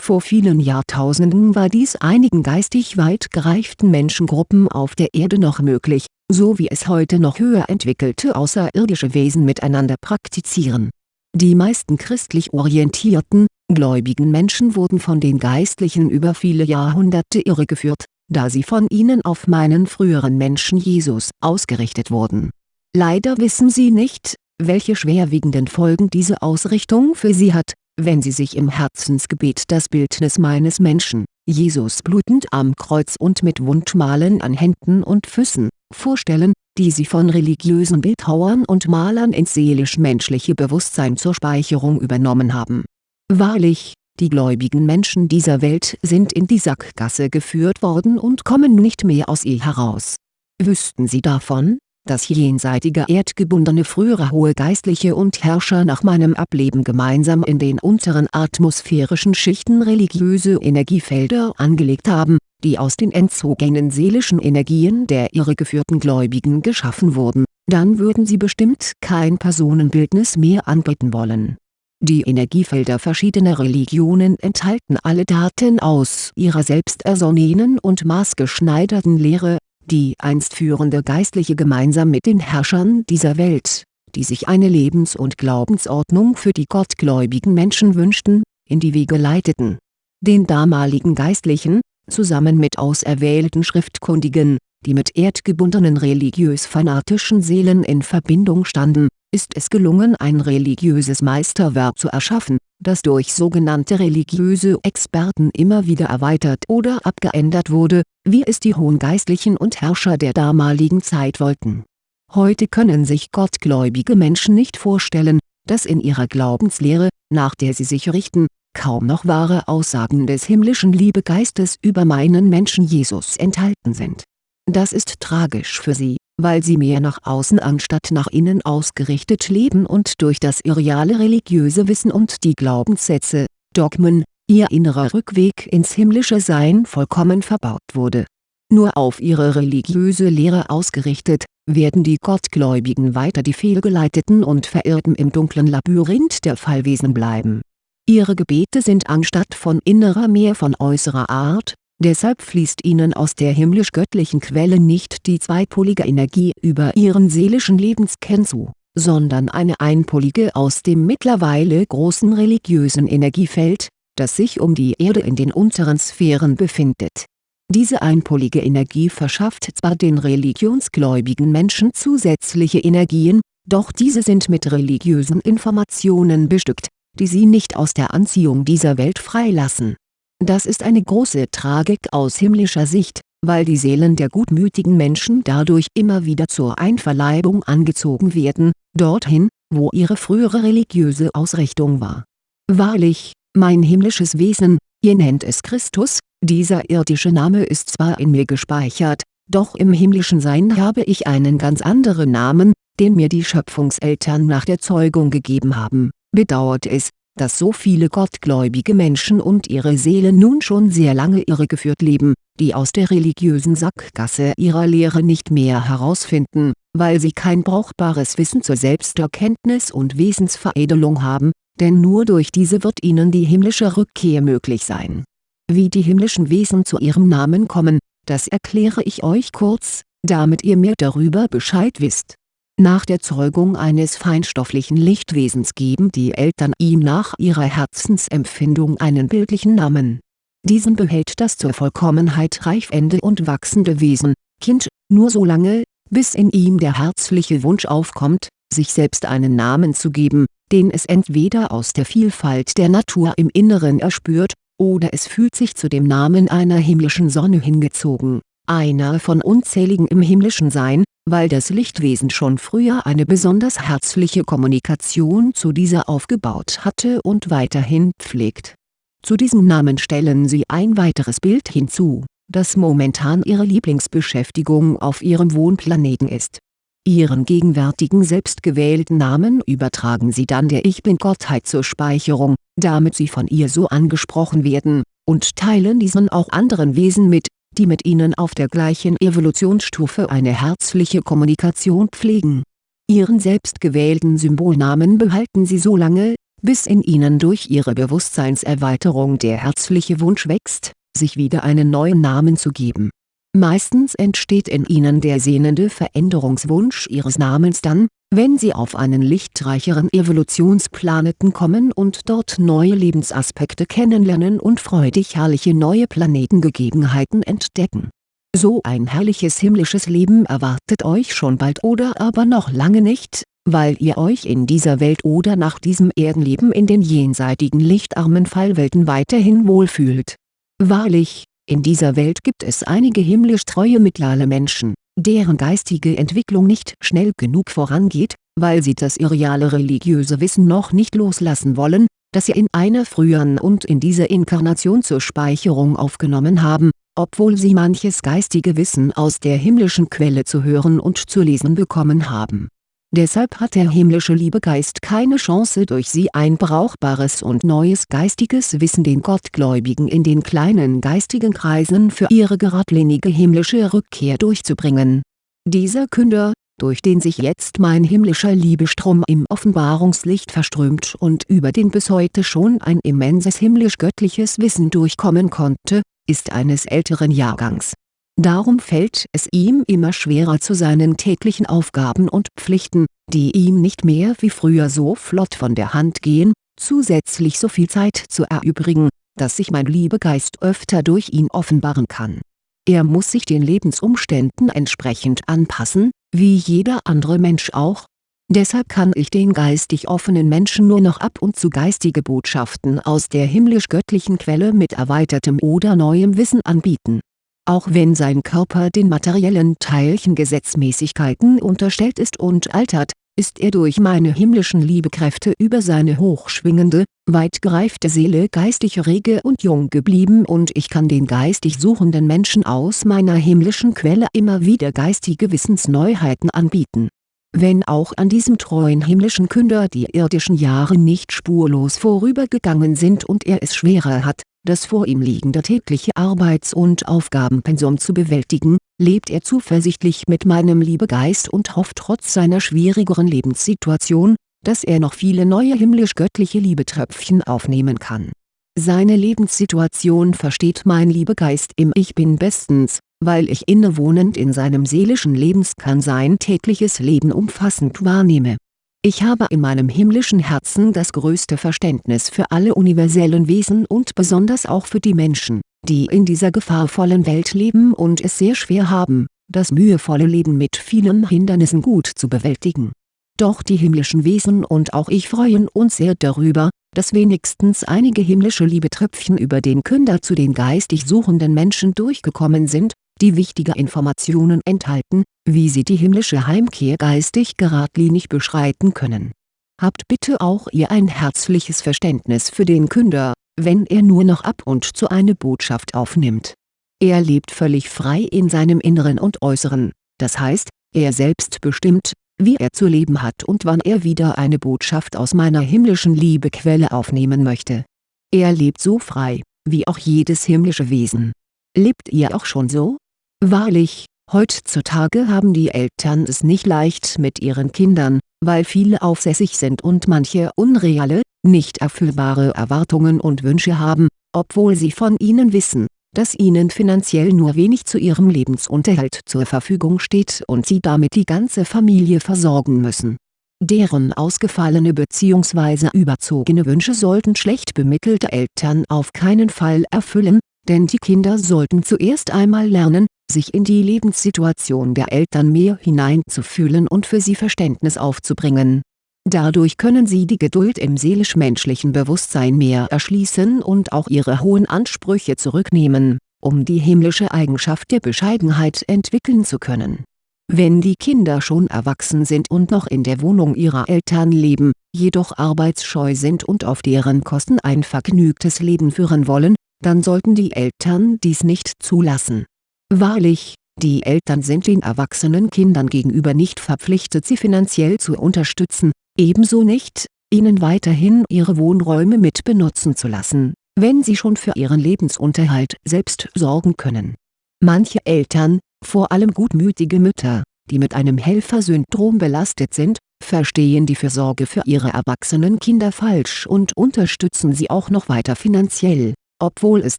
vor vielen Jahrtausenden war dies einigen geistig weit gereiften Menschengruppen auf der Erde noch möglich, so wie es heute noch höher entwickelte außerirdische Wesen miteinander praktizieren. Die meisten christlich orientierten, gläubigen Menschen wurden von den Geistlichen über viele Jahrhunderte irregeführt, da sie von ihnen auf meinen früheren Menschen Jesus ausgerichtet wurden. Leider wissen sie nicht, welche schwerwiegenden Folgen diese Ausrichtung für sie hat wenn Sie sich im Herzensgebet das Bildnis meines Menschen, Jesus blutend am Kreuz und mit Wundmalen an Händen und Füßen, vorstellen, die Sie von religiösen Bildhauern und Malern ins seelisch-menschliche Bewusstsein zur Speicherung übernommen haben. Wahrlich, die gläubigen Menschen dieser Welt sind in die Sackgasse geführt worden und kommen nicht mehr aus ihr heraus. Wüssten Sie davon, dass jenseitige erdgebundene frühere hohe Geistliche und Herrscher nach meinem Ableben gemeinsam in den unteren atmosphärischen Schichten religiöse Energiefelder angelegt haben, die aus den entzogenen seelischen Energien der irregeführten Gläubigen geschaffen wurden, dann würden sie bestimmt kein Personenbildnis mehr anbeten wollen. Die Energiefelder verschiedener Religionen enthalten alle Daten aus ihrer selbst ersonnenen und maßgeschneiderten Lehre die einst führende Geistliche gemeinsam mit den Herrschern dieser Welt, die sich eine Lebens- und Glaubensordnung für die gottgläubigen Menschen wünschten, in die Wege leiteten. Den damaligen Geistlichen, zusammen mit auserwählten Schriftkundigen, die mit erdgebundenen religiös-fanatischen Seelen in Verbindung standen, ist es gelungen ein religiöses Meisterwerk zu erschaffen, das durch sogenannte religiöse Experten immer wieder erweitert oder abgeändert wurde, wie es die hohen Geistlichen und Herrscher der damaligen Zeit wollten. Heute können sich gottgläubige Menschen nicht vorstellen, dass in ihrer Glaubenslehre, nach der sie sich richten, kaum noch wahre Aussagen des himmlischen Liebegeistes über meinen Menschen Jesus enthalten sind. Das ist tragisch für sie weil sie mehr nach außen anstatt nach innen ausgerichtet leben und durch das irreale religiöse Wissen und die Glaubenssätze, Dogmen, ihr innerer Rückweg ins himmlische Sein vollkommen verbaut wurde. Nur auf ihre religiöse Lehre ausgerichtet, werden die Gottgläubigen weiter die fehlgeleiteten und Verirrten im dunklen Labyrinth der Fallwesen bleiben. Ihre Gebete sind anstatt von innerer mehr von äußerer Art, Deshalb fließt ihnen aus der himmlisch-göttlichen Quelle nicht die zweipolige Energie über ihren seelischen Lebenskern zu, sondern eine einpolige aus dem mittlerweile großen religiösen Energiefeld, das sich um die Erde in den unteren Sphären befindet. Diese einpolige Energie verschafft zwar den religionsgläubigen Menschen zusätzliche Energien, doch diese sind mit religiösen Informationen bestückt, die sie nicht aus der Anziehung dieser Welt freilassen das ist eine große Tragik aus himmlischer Sicht, weil die Seelen der gutmütigen Menschen dadurch immer wieder zur Einverleibung angezogen werden, dorthin, wo ihre frühere religiöse Ausrichtung war. Wahrlich, mein himmlisches Wesen, ihr nennt es Christus, dieser irdische Name ist zwar in mir gespeichert, doch im himmlischen Sein habe ich einen ganz anderen Namen, den mir die Schöpfungseltern nach der Zeugung gegeben haben, bedauert es, dass so viele gottgläubige Menschen und ihre Seelen nun schon sehr lange irregeführt leben, die aus der religiösen Sackgasse ihrer Lehre nicht mehr herausfinden, weil sie kein brauchbares Wissen zur Selbsterkenntnis und Wesensveredelung haben, denn nur durch diese wird ihnen die himmlische Rückkehr möglich sein. Wie die himmlischen Wesen zu ihrem Namen kommen, das erkläre ich euch kurz, damit ihr mehr darüber Bescheid wisst nach der Zeugung eines feinstofflichen Lichtwesens geben die Eltern ihm nach ihrer Herzensempfindung einen bildlichen Namen. Diesen behält das zur Vollkommenheit reifende und wachsende Wesen, Kind, nur so lange, bis in ihm der herzliche Wunsch aufkommt, sich selbst einen Namen zu geben, den es entweder aus der Vielfalt der Natur im Inneren erspürt, oder es fühlt sich zu dem Namen einer himmlischen Sonne hingezogen, einer von unzähligen im himmlischen Sein, weil das Lichtwesen schon früher eine besonders herzliche Kommunikation zu dieser aufgebaut hatte und weiterhin pflegt. Zu diesem Namen stellen sie ein weiteres Bild hinzu, das momentan ihre Lieblingsbeschäftigung auf ihrem Wohnplaneten ist. Ihren gegenwärtigen selbstgewählten Namen übertragen sie dann der Ich-Bin-Gottheit zur Speicherung, damit sie von ihr so angesprochen werden, und teilen diesen auch anderen Wesen mit, die mit ihnen auf der gleichen Evolutionsstufe eine herzliche Kommunikation pflegen. Ihren selbstgewählten Symbolnamen behalten sie so lange, bis in ihnen durch ihre Bewusstseinserweiterung der herzliche Wunsch wächst, sich wieder einen neuen Namen zu geben. Meistens entsteht in ihnen der sehnende Veränderungswunsch ihres Namens dann, wenn sie auf einen lichtreicheren Evolutionsplaneten kommen und dort neue Lebensaspekte kennenlernen und freudig herrliche neue Planetengegebenheiten entdecken. So ein herrliches himmlisches Leben erwartet euch schon bald oder aber noch lange nicht, weil ihr euch in dieser Welt oder nach diesem Erdenleben in den jenseitigen lichtarmen Fallwelten weiterhin wohlfühlt. Wahrlich, in dieser Welt gibt es einige himmlisch treue mittlere Menschen deren geistige Entwicklung nicht schnell genug vorangeht, weil sie das irreale religiöse Wissen noch nicht loslassen wollen, das sie in einer früheren und in dieser Inkarnation zur Speicherung aufgenommen haben, obwohl sie manches geistige Wissen aus der himmlischen Quelle zu hören und zu lesen bekommen haben Deshalb hat der himmlische Liebegeist keine Chance durch sie ein brauchbares und neues geistiges Wissen den Gottgläubigen in den kleinen geistigen Kreisen für ihre geradlinige himmlische Rückkehr durchzubringen. Dieser Künder, durch den sich jetzt mein himmlischer Liebestrom im Offenbarungslicht verströmt und über den bis heute schon ein immenses himmlisch-göttliches Wissen durchkommen konnte, ist eines älteren Jahrgangs Darum fällt es ihm immer schwerer zu seinen täglichen Aufgaben und Pflichten, die ihm nicht mehr wie früher so flott von der Hand gehen, zusätzlich so viel Zeit zu erübrigen, dass sich mein Liebegeist öfter durch ihn offenbaren kann. Er muss sich den Lebensumständen entsprechend anpassen, wie jeder andere Mensch auch. Deshalb kann ich den geistig offenen Menschen nur noch ab und zu geistige Botschaften aus der himmlisch-göttlichen Quelle mit erweitertem oder neuem Wissen anbieten auch wenn sein Körper den materiellen Teilchengesetzmäßigkeiten unterstellt ist und altert, ist er durch meine himmlischen Liebekräfte über seine hochschwingende, weit gereifte Seele geistig rege und jung geblieben und ich kann den geistig suchenden Menschen aus meiner himmlischen Quelle immer wieder geistige Wissensneuheiten anbieten. Wenn auch an diesem treuen himmlischen Künder die irdischen Jahre nicht spurlos vorübergegangen sind und er es schwerer hat, das vor ihm liegende tägliche Arbeits- und Aufgabenpensum zu bewältigen, lebt er zuversichtlich mit meinem Liebegeist und hofft trotz seiner schwierigeren Lebenssituation, dass er noch viele neue himmlisch-göttliche Liebetröpfchen aufnehmen kann. Seine Lebenssituation versteht mein Liebegeist im Ich Bin bestens, weil ich innewohnend in seinem seelischen Lebenskern sein tägliches Leben umfassend wahrnehme ich habe in meinem himmlischen Herzen das größte Verständnis für alle universellen Wesen und besonders auch für die Menschen, die in dieser gefahrvollen Welt leben und es sehr schwer haben, das mühevolle Leben mit vielen Hindernissen gut zu bewältigen. Doch die himmlischen Wesen und auch ich freuen uns sehr darüber, dass wenigstens einige himmlische Liebetröpfchen über den Künder zu den geistig suchenden Menschen durchgekommen sind die wichtige Informationen enthalten, wie sie die himmlische Heimkehr geistig geradlinig beschreiten können. Habt bitte auch ihr ein herzliches Verständnis für den Künder, wenn er nur noch ab und zu eine Botschaft aufnimmt. Er lebt völlig frei in seinem Inneren und Äußeren, das heißt, er selbst bestimmt, wie er zu leben hat und wann er wieder eine Botschaft aus meiner himmlischen Liebequelle aufnehmen möchte. Er lebt so frei, wie auch jedes himmlische Wesen. Lebt ihr auch schon so? Wahrlich, heutzutage haben die Eltern es nicht leicht mit ihren Kindern, weil viele aufsässig sind und manche unreale, nicht erfüllbare Erwartungen und Wünsche haben, obwohl sie von ihnen wissen, dass ihnen finanziell nur wenig zu ihrem Lebensunterhalt zur Verfügung steht und sie damit die ganze Familie versorgen müssen. Deren ausgefallene bzw. überzogene Wünsche sollten schlecht bemittelte Eltern auf keinen Fall erfüllen, denn die Kinder sollten zuerst einmal lernen, sich in die Lebenssituation der Eltern mehr hineinzufühlen und für sie Verständnis aufzubringen. Dadurch können sie die Geduld im seelisch-menschlichen Bewusstsein mehr erschließen und auch ihre hohen Ansprüche zurücknehmen, um die himmlische Eigenschaft der Bescheidenheit entwickeln zu können Wenn die Kinder schon erwachsen sind und noch in der Wohnung ihrer Eltern leben, jedoch arbeitsscheu sind und auf deren Kosten ein vergnügtes Leben führen wollen, dann sollten die Eltern dies nicht zulassen. Wahrlich, die Eltern sind den erwachsenen Kindern gegenüber nicht verpflichtet sie finanziell zu unterstützen, ebenso nicht, ihnen weiterhin ihre Wohnräume mit benutzen zu lassen, wenn sie schon für ihren Lebensunterhalt selbst sorgen können. Manche Eltern, vor allem gutmütige Mütter, die mit einem Helfersyndrom belastet sind, verstehen die Fürsorge für ihre erwachsenen Kinder falsch und unterstützen sie auch noch weiter finanziell, obwohl es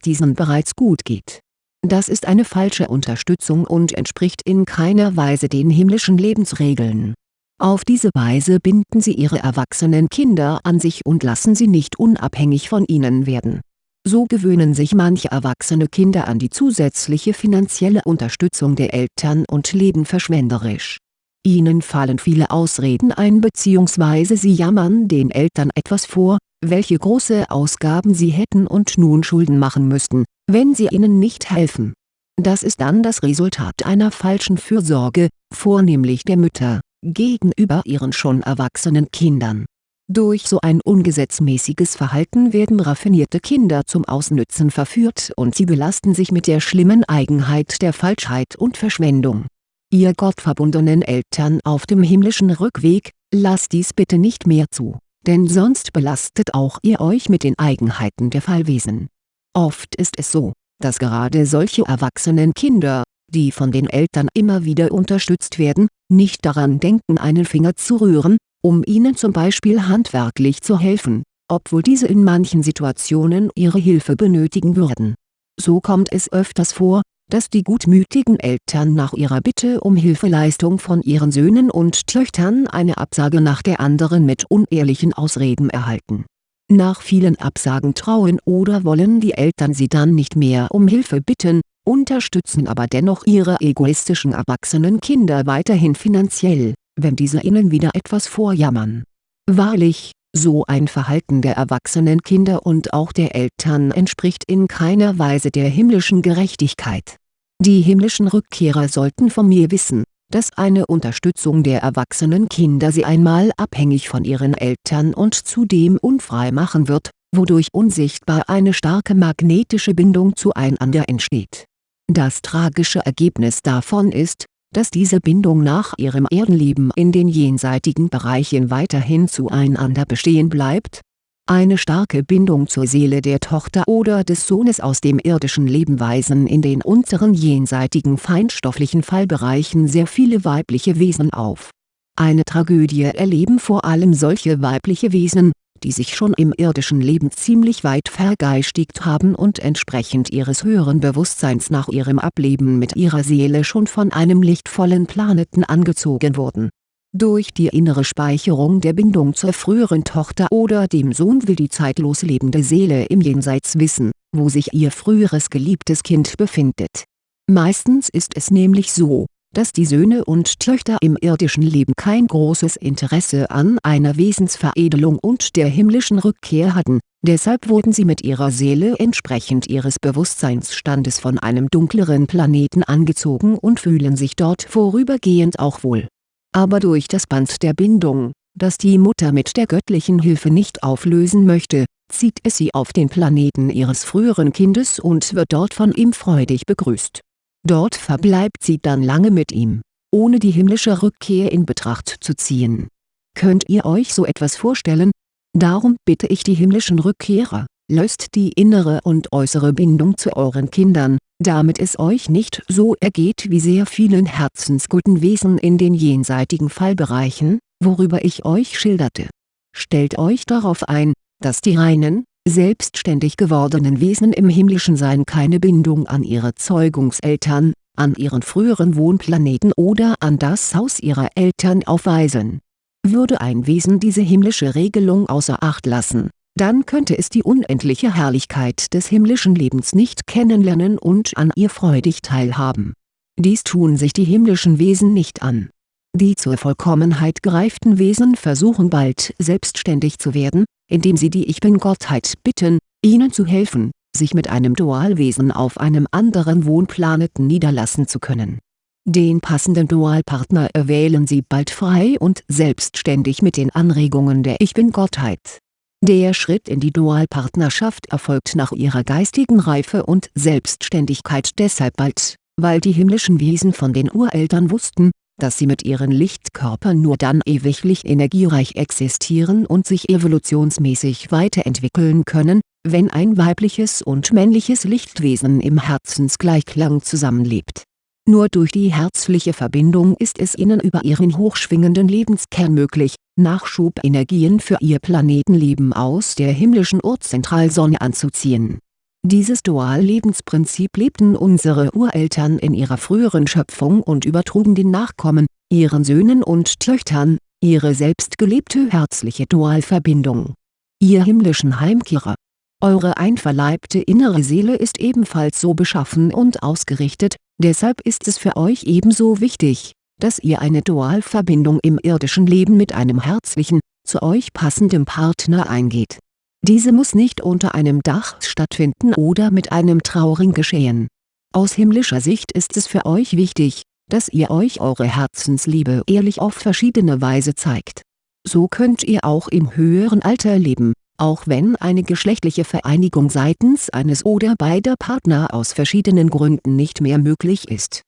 diesen bereits gut geht. Das ist eine falsche Unterstützung und entspricht in keiner Weise den himmlischen Lebensregeln. Auf diese Weise binden sie ihre erwachsenen Kinder an sich und lassen sie nicht unabhängig von ihnen werden. So gewöhnen sich manche erwachsene Kinder an die zusätzliche finanzielle Unterstützung der Eltern und leben verschwenderisch. Ihnen fallen viele Ausreden ein bzw. sie jammern den Eltern etwas vor, welche große Ausgaben sie hätten und nun Schulden machen müssten, wenn sie ihnen nicht helfen. Das ist dann das Resultat einer falschen Fürsorge, vornehmlich der Mütter, gegenüber ihren schon erwachsenen Kindern. Durch so ein ungesetzmäßiges Verhalten werden raffinierte Kinder zum Ausnützen verführt und sie belasten sich mit der schlimmen Eigenheit der Falschheit und Verschwendung. Ihr gottverbundenen Eltern auf dem himmlischen Rückweg, lasst dies bitte nicht mehr zu denn sonst belastet auch ihr euch mit den Eigenheiten der Fallwesen. Oft ist es so, dass gerade solche erwachsenen Kinder, die von den Eltern immer wieder unterstützt werden, nicht daran denken einen Finger zu rühren, um ihnen zum Beispiel handwerklich zu helfen, obwohl diese in manchen Situationen ihre Hilfe benötigen würden. So kommt es öfters vor, dass die gutmütigen Eltern nach ihrer Bitte um Hilfeleistung von ihren Söhnen und Töchtern eine Absage nach der anderen mit unehrlichen Ausreden erhalten. Nach vielen Absagen trauen oder wollen die Eltern sie dann nicht mehr um Hilfe bitten, unterstützen aber dennoch ihre egoistischen erwachsenen Kinder weiterhin finanziell, wenn diese ihnen wieder etwas vorjammern. Wahrlich, so ein Verhalten der erwachsenen Kinder und auch der Eltern entspricht in keiner Weise der himmlischen Gerechtigkeit. Die himmlischen Rückkehrer sollten von mir wissen, dass eine Unterstützung der erwachsenen Kinder sie einmal abhängig von ihren Eltern und zudem unfrei machen wird, wodurch unsichtbar eine starke magnetische Bindung zueinander entsteht. Das tragische Ergebnis davon ist, dass diese Bindung nach ihrem Erdenleben in den jenseitigen Bereichen weiterhin zueinander bestehen bleibt. Eine starke Bindung zur Seele der Tochter oder des Sohnes aus dem irdischen Leben weisen in den unteren jenseitigen feinstofflichen Fallbereichen sehr viele weibliche Wesen auf. Eine Tragödie erleben vor allem solche weibliche Wesen, die sich schon im irdischen Leben ziemlich weit vergeistigt haben und entsprechend ihres höheren Bewusstseins nach ihrem Ableben mit ihrer Seele schon von einem lichtvollen Planeten angezogen wurden. Durch die innere Speicherung der Bindung zur früheren Tochter oder dem Sohn will die zeitlos lebende Seele im Jenseits wissen, wo sich ihr früheres geliebtes Kind befindet. Meistens ist es nämlich so, dass die Söhne und Töchter im irdischen Leben kein großes Interesse an einer Wesensveredelung und der himmlischen Rückkehr hatten, deshalb wurden sie mit ihrer Seele entsprechend ihres Bewusstseinsstandes von einem dunkleren Planeten angezogen und fühlen sich dort vorübergehend auch wohl. Aber durch das Band der Bindung, das die Mutter mit der göttlichen Hilfe nicht auflösen möchte, zieht es sie auf den Planeten ihres früheren Kindes und wird dort von ihm freudig begrüßt Dort verbleibt sie dann lange mit ihm, ohne die himmlische Rückkehr in Betracht zu ziehen. Könnt ihr euch so etwas vorstellen? Darum bitte ich die himmlischen Rückkehrer, löst die innere und äußere Bindung zu euren Kindern, damit es euch nicht so ergeht wie sehr vielen herzensguten Wesen in den jenseitigen Fallbereichen, worüber ich euch schilderte. Stellt euch darauf ein, dass die reinen, selbstständig gewordenen Wesen im himmlischen Sein keine Bindung an ihre Zeugungseltern, an ihren früheren Wohnplaneten oder an das Haus ihrer Eltern aufweisen. Würde ein Wesen diese himmlische Regelung außer Acht lassen, dann könnte es die unendliche Herrlichkeit des himmlischen Lebens nicht kennenlernen und an ihr freudig teilhaben. Dies tun sich die himmlischen Wesen nicht an. Die zur Vollkommenheit gereiften Wesen versuchen bald selbstständig zu werden, indem sie die Ich Bin-Gottheit bitten, ihnen zu helfen, sich mit einem Dualwesen auf einem anderen Wohnplaneten niederlassen zu können. Den passenden Dualpartner erwählen Sie bald frei und selbstständig mit den Anregungen der Ich Bin-Gottheit. Der Schritt in die Dualpartnerschaft erfolgt nach ihrer geistigen Reife und Selbstständigkeit deshalb bald, weil die himmlischen Wesen von den Ureltern wussten, dass sie mit ihren Lichtkörpern nur dann ewiglich energiereich existieren und sich evolutionsmäßig weiterentwickeln können, wenn ein weibliches und männliches Lichtwesen im Herzensgleichklang zusammenlebt. Nur durch die herzliche Verbindung ist es ihnen über ihren hochschwingenden Lebenskern möglich, Nachschubenergien für ihr Planetenleben aus der himmlischen Urzentralsonne anzuziehen dieses Dual-Lebensprinzip lebten unsere Ureltern in ihrer früheren Schöpfung und übertrugen den Nachkommen, ihren Söhnen und Töchtern, ihre selbst gelebte herzliche Dualverbindung. Ihr himmlischen Heimkehrer Eure einverleibte innere Seele ist ebenfalls so beschaffen und ausgerichtet, deshalb ist es für euch ebenso wichtig, dass ihr eine Dualverbindung im irdischen Leben mit einem herzlichen, zu euch passendem Partner eingeht diese muss nicht unter einem Dach stattfinden oder mit einem Trauring geschehen. Aus himmlischer Sicht ist es für euch wichtig, dass ihr euch eure Herzensliebe ehrlich auf verschiedene Weise zeigt. So könnt ihr auch im höheren Alter leben, auch wenn eine geschlechtliche Vereinigung seitens eines oder beider Partner aus verschiedenen Gründen nicht mehr möglich ist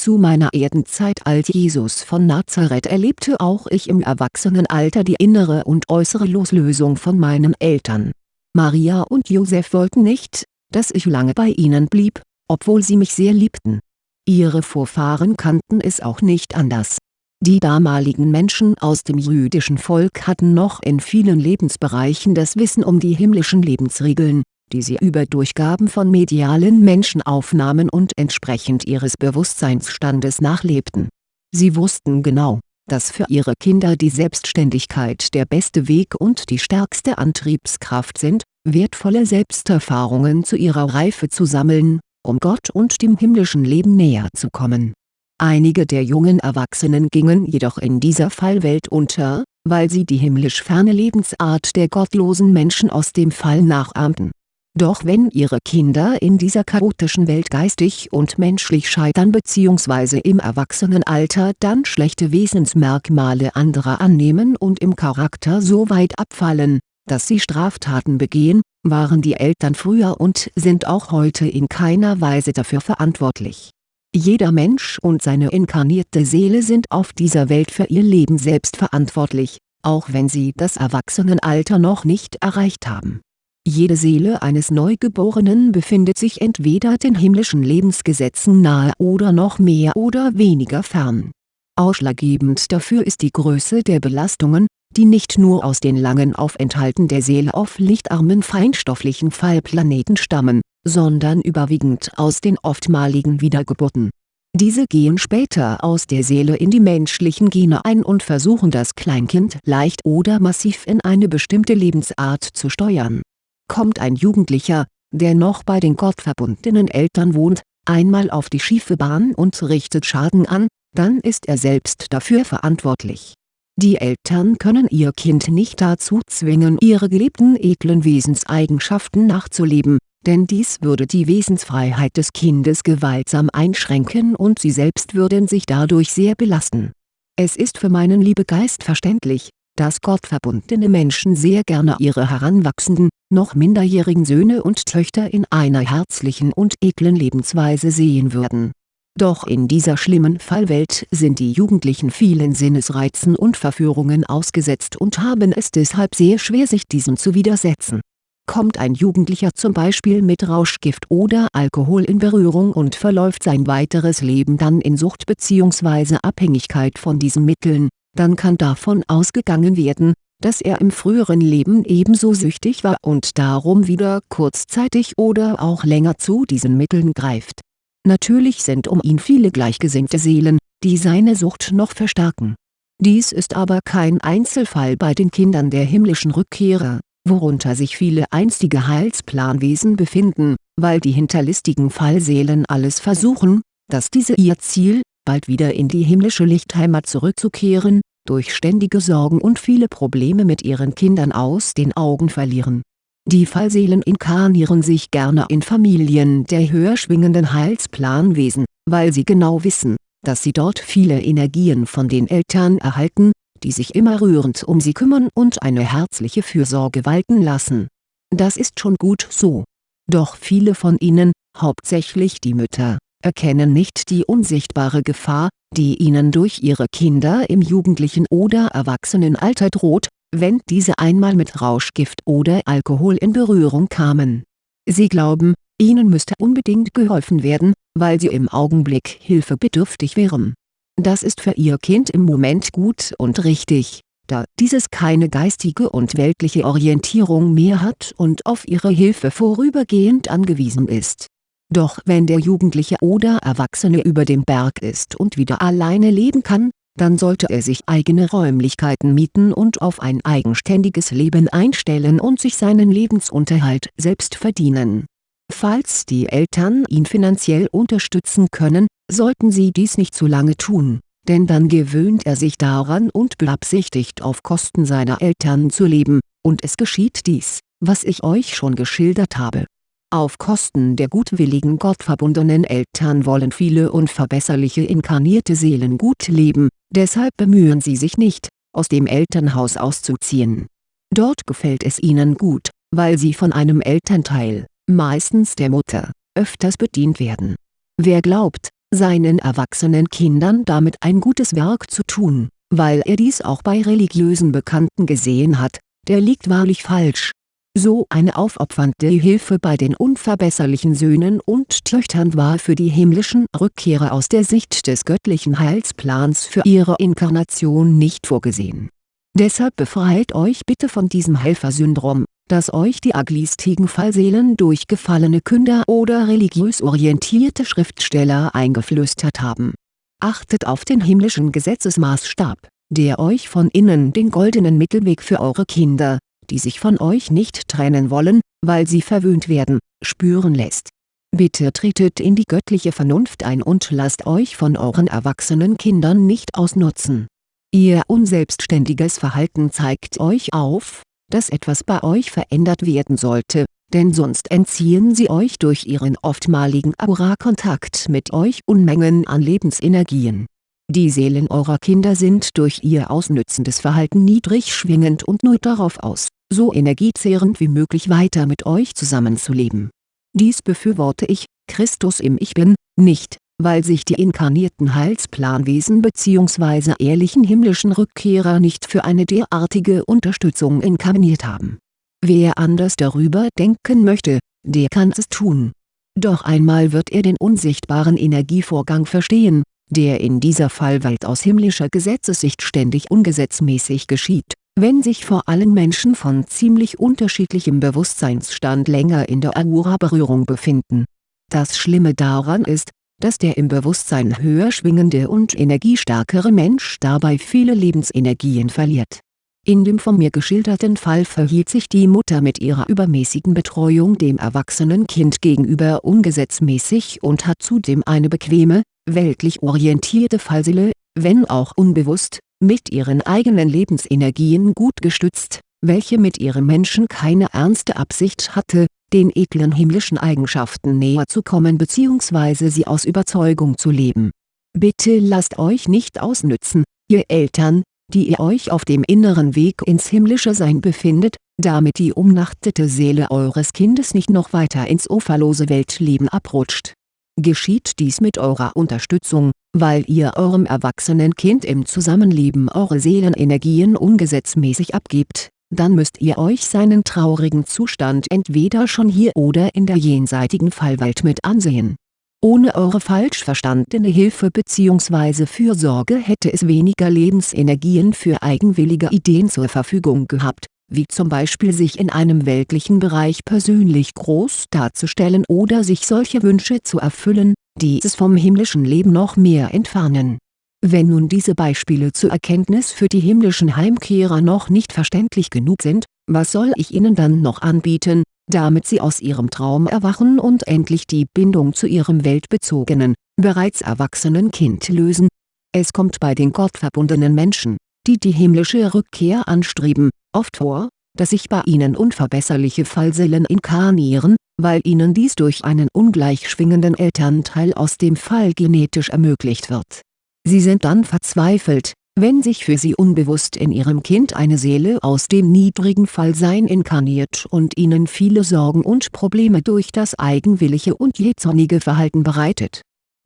zu meiner Erdenzeit als Jesus von Nazareth erlebte auch ich im Erwachsenenalter die innere und äußere Loslösung von meinen Eltern. Maria und Josef wollten nicht, dass ich lange bei ihnen blieb, obwohl sie mich sehr liebten. Ihre Vorfahren kannten es auch nicht anders. Die damaligen Menschen aus dem jüdischen Volk hatten noch in vielen Lebensbereichen das Wissen um die himmlischen Lebensregeln, die sie über Durchgaben von medialen Menschen aufnahmen und entsprechend ihres Bewusstseinsstandes nachlebten. Sie wussten genau, dass für ihre Kinder die Selbstständigkeit der beste Weg und die stärkste Antriebskraft sind, wertvolle Selbsterfahrungen zu ihrer Reife zu sammeln, um Gott und dem himmlischen Leben näher zu kommen. Einige der jungen Erwachsenen gingen jedoch in dieser Fallwelt unter, weil sie die himmlisch ferne Lebensart der gottlosen Menschen aus dem Fall nachahmten doch wenn ihre Kinder in dieser chaotischen Welt geistig und menschlich scheitern bzw. im Erwachsenenalter dann schlechte Wesensmerkmale anderer annehmen und im Charakter so weit abfallen, dass sie Straftaten begehen, waren die Eltern früher und sind auch heute in keiner Weise dafür verantwortlich. Jeder Mensch und seine inkarnierte Seele sind auf dieser Welt für ihr Leben selbst verantwortlich, auch wenn sie das Erwachsenenalter noch nicht erreicht haben jede Seele eines Neugeborenen befindet sich entweder den himmlischen Lebensgesetzen nahe oder noch mehr oder weniger fern. Ausschlaggebend dafür ist die Größe der Belastungen, die nicht nur aus den langen Aufenthalten der Seele auf lichtarmen feinstofflichen Fallplaneten stammen, sondern überwiegend aus den oftmaligen Wiedergeburten. Diese gehen später aus der Seele in die menschlichen Gene ein und versuchen das Kleinkind leicht oder massiv in eine bestimmte Lebensart zu steuern kommt ein Jugendlicher, der noch bei den gottverbundenen Eltern wohnt, einmal auf die schiefe Bahn und richtet Schaden an, dann ist er selbst dafür verantwortlich. Die Eltern können ihr Kind nicht dazu zwingen ihre gelebten edlen Wesenseigenschaften nachzuleben, denn dies würde die Wesensfreiheit des Kindes gewaltsam einschränken und sie selbst würden sich dadurch sehr belasten. Es ist für meinen Liebegeist verständlich, dass gottverbundene Menschen sehr gerne ihre heranwachsenden, noch minderjährigen Söhne und Töchter in einer herzlichen und edlen Lebensweise sehen würden. Doch in dieser schlimmen Fallwelt sind die Jugendlichen vielen Sinnesreizen und Verführungen ausgesetzt und haben es deshalb sehr schwer sich diesem zu widersetzen. Kommt ein Jugendlicher zum Beispiel mit Rauschgift oder Alkohol in Berührung und verläuft sein weiteres Leben dann in Sucht bzw. Abhängigkeit von diesen Mitteln, dann kann davon ausgegangen werden, dass er im früheren Leben ebenso süchtig war und darum wieder kurzzeitig oder auch länger zu diesen Mitteln greift. Natürlich sind um ihn viele gleichgesinnte Seelen, die seine Sucht noch verstärken. Dies ist aber kein Einzelfall bei den Kindern der himmlischen Rückkehrer, worunter sich viele einstige Heilsplanwesen befinden, weil die hinterlistigen Fallseelen alles versuchen, dass diese ihr Ziel, bald wieder in die himmlische Lichtheimat zurückzukehren, durch ständige Sorgen und viele Probleme mit ihren Kindern aus den Augen verlieren. Die Fallseelen inkarnieren sich gerne in Familien der höher schwingenden Heilsplanwesen, weil sie genau wissen, dass sie dort viele Energien von den Eltern erhalten, die sich immer rührend um sie kümmern und eine herzliche Fürsorge walten lassen. Das ist schon gut so. Doch viele von ihnen, hauptsächlich die Mütter, erkennen nicht die unsichtbare Gefahr, die ihnen durch ihre Kinder im jugendlichen oder Erwachsenenalter droht, wenn diese einmal mit Rauschgift oder Alkohol in Berührung kamen. Sie glauben, ihnen müsste unbedingt geholfen werden, weil sie im Augenblick hilfebedürftig wären. Das ist für ihr Kind im Moment gut und richtig, da dieses keine geistige und weltliche Orientierung mehr hat und auf ihre Hilfe vorübergehend angewiesen ist. Doch wenn der Jugendliche oder Erwachsene über dem Berg ist und wieder alleine leben kann, dann sollte er sich eigene Räumlichkeiten mieten und auf ein eigenständiges Leben einstellen und sich seinen Lebensunterhalt selbst verdienen Falls die Eltern ihn finanziell unterstützen können, sollten sie dies nicht zu lange tun, denn dann gewöhnt er sich daran und beabsichtigt auf Kosten seiner Eltern zu leben, und es geschieht dies, was ich euch schon geschildert habe. Auf Kosten der gutwilligen gottverbundenen Eltern wollen viele unverbesserliche inkarnierte Seelen gut leben, deshalb bemühen sie sich nicht, aus dem Elternhaus auszuziehen. Dort gefällt es ihnen gut, weil sie von einem Elternteil meistens der Mutter, öfters bedient werden. Wer glaubt, seinen erwachsenen Kindern damit ein gutes Werk zu tun, weil er dies auch bei religiösen Bekannten gesehen hat, der liegt wahrlich falsch. So eine aufopfernde Hilfe bei den unverbesserlichen Söhnen und Töchtern war für die himmlischen Rückkehrer aus der Sicht des göttlichen Heilsplans für ihre Inkarnation nicht vorgesehen. Deshalb befreit euch bitte von diesem Helfersyndrom das euch die aglistigen Fallseelen durch gefallene Künder oder religiös orientierte Schriftsteller eingeflüstert haben. Achtet auf den himmlischen Gesetzesmaßstab, der euch von innen den goldenen Mittelweg für eure Kinder, die sich von euch nicht trennen wollen, weil sie verwöhnt werden, spüren lässt. Bitte tretet in die göttliche Vernunft ein und lasst euch von euren erwachsenen Kindern nicht ausnutzen. Ihr unselbstständiges Verhalten zeigt euch auf, dass etwas bei euch verändert werden sollte, denn sonst entziehen sie euch durch ihren oftmaligen Aura-Kontakt mit euch Unmengen an Lebensenergien. Die Seelen eurer Kinder sind durch ihr ausnützendes Verhalten niedrig schwingend und nur darauf aus, so energiezehrend wie möglich weiter mit euch zusammenzuleben. Dies befürworte ich, Christus im Ich Bin, nicht, weil sich die inkarnierten Heilsplanwesen bzw. ehrlichen himmlischen Rückkehrer nicht für eine derartige Unterstützung inkarniert haben. Wer anders darüber denken möchte, der kann es tun. Doch einmal wird er den unsichtbaren Energievorgang verstehen, der in dieser Fallwelt aus himmlischer Gesetzessicht ständig ungesetzmäßig geschieht, wenn sich vor allem Menschen von ziemlich unterschiedlichem Bewusstseinsstand länger in der Aura-Berührung befinden. Das Schlimme daran ist, dass der im Bewusstsein höher schwingende und energiestärkere Mensch dabei viele Lebensenergien verliert. In dem von mir geschilderten Fall verhielt sich die Mutter mit ihrer übermäßigen Betreuung dem erwachsenen Kind gegenüber ungesetzmäßig und hat zudem eine bequeme, weltlich orientierte Fallseele, wenn auch unbewusst, mit ihren eigenen Lebensenergien gut gestützt, welche mit ihrem Menschen keine ernste Absicht hatte, den edlen himmlischen Eigenschaften näher zu kommen bzw. sie aus Überzeugung zu leben. Bitte lasst euch nicht ausnützen, ihr Eltern, die ihr euch auf dem inneren Weg ins himmlische Sein befindet, damit die umnachtete Seele eures Kindes nicht noch weiter ins uferlose Weltleben abrutscht. Geschieht dies mit eurer Unterstützung, weil ihr eurem erwachsenen Kind im Zusammenleben eure Seelenenergien ungesetzmäßig abgebt dann müsst ihr euch seinen traurigen Zustand entweder schon hier oder in der jenseitigen Fallwelt mit ansehen. Ohne eure falsch verstandene Hilfe bzw. Fürsorge hätte es weniger Lebensenergien für eigenwillige Ideen zur Verfügung gehabt, wie zum Beispiel sich in einem weltlichen Bereich persönlich groß darzustellen oder sich solche Wünsche zu erfüllen, die es vom himmlischen Leben noch mehr entfernen wenn nun diese Beispiele zur Erkenntnis für die himmlischen Heimkehrer noch nicht verständlich genug sind, was soll ich ihnen dann noch anbieten, damit sie aus ihrem Traum erwachen und endlich die Bindung zu ihrem weltbezogenen, bereits erwachsenen Kind lösen? Es kommt bei den gottverbundenen Menschen, die die himmlische Rückkehr anstreben, oft vor, dass sich bei ihnen unverbesserliche Fallseelen inkarnieren, weil ihnen dies durch einen ungleich schwingenden Elternteil aus dem Fall genetisch ermöglicht wird Sie sind dann verzweifelt, wenn sich für sie unbewusst in ihrem Kind eine Seele aus dem niedrigen Fallsein inkarniert und ihnen viele Sorgen und Probleme durch das eigenwillige und jähzornige Verhalten bereitet.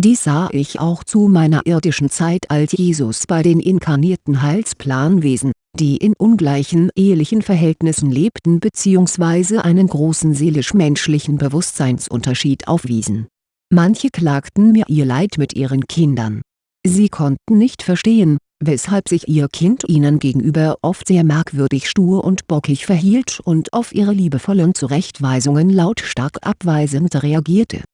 Dies sah ich auch zu meiner irdischen Zeit als Jesus bei den inkarnierten Heilsplanwesen, die in ungleichen ehelichen Verhältnissen lebten bzw. einen großen seelisch-menschlichen Bewusstseinsunterschied aufwiesen. Manche klagten mir ihr Leid mit ihren Kindern. Sie konnten nicht verstehen, weshalb sich ihr Kind ihnen gegenüber oft sehr merkwürdig stur und bockig verhielt und auf ihre liebevollen Zurechtweisungen lautstark abweisend reagierte.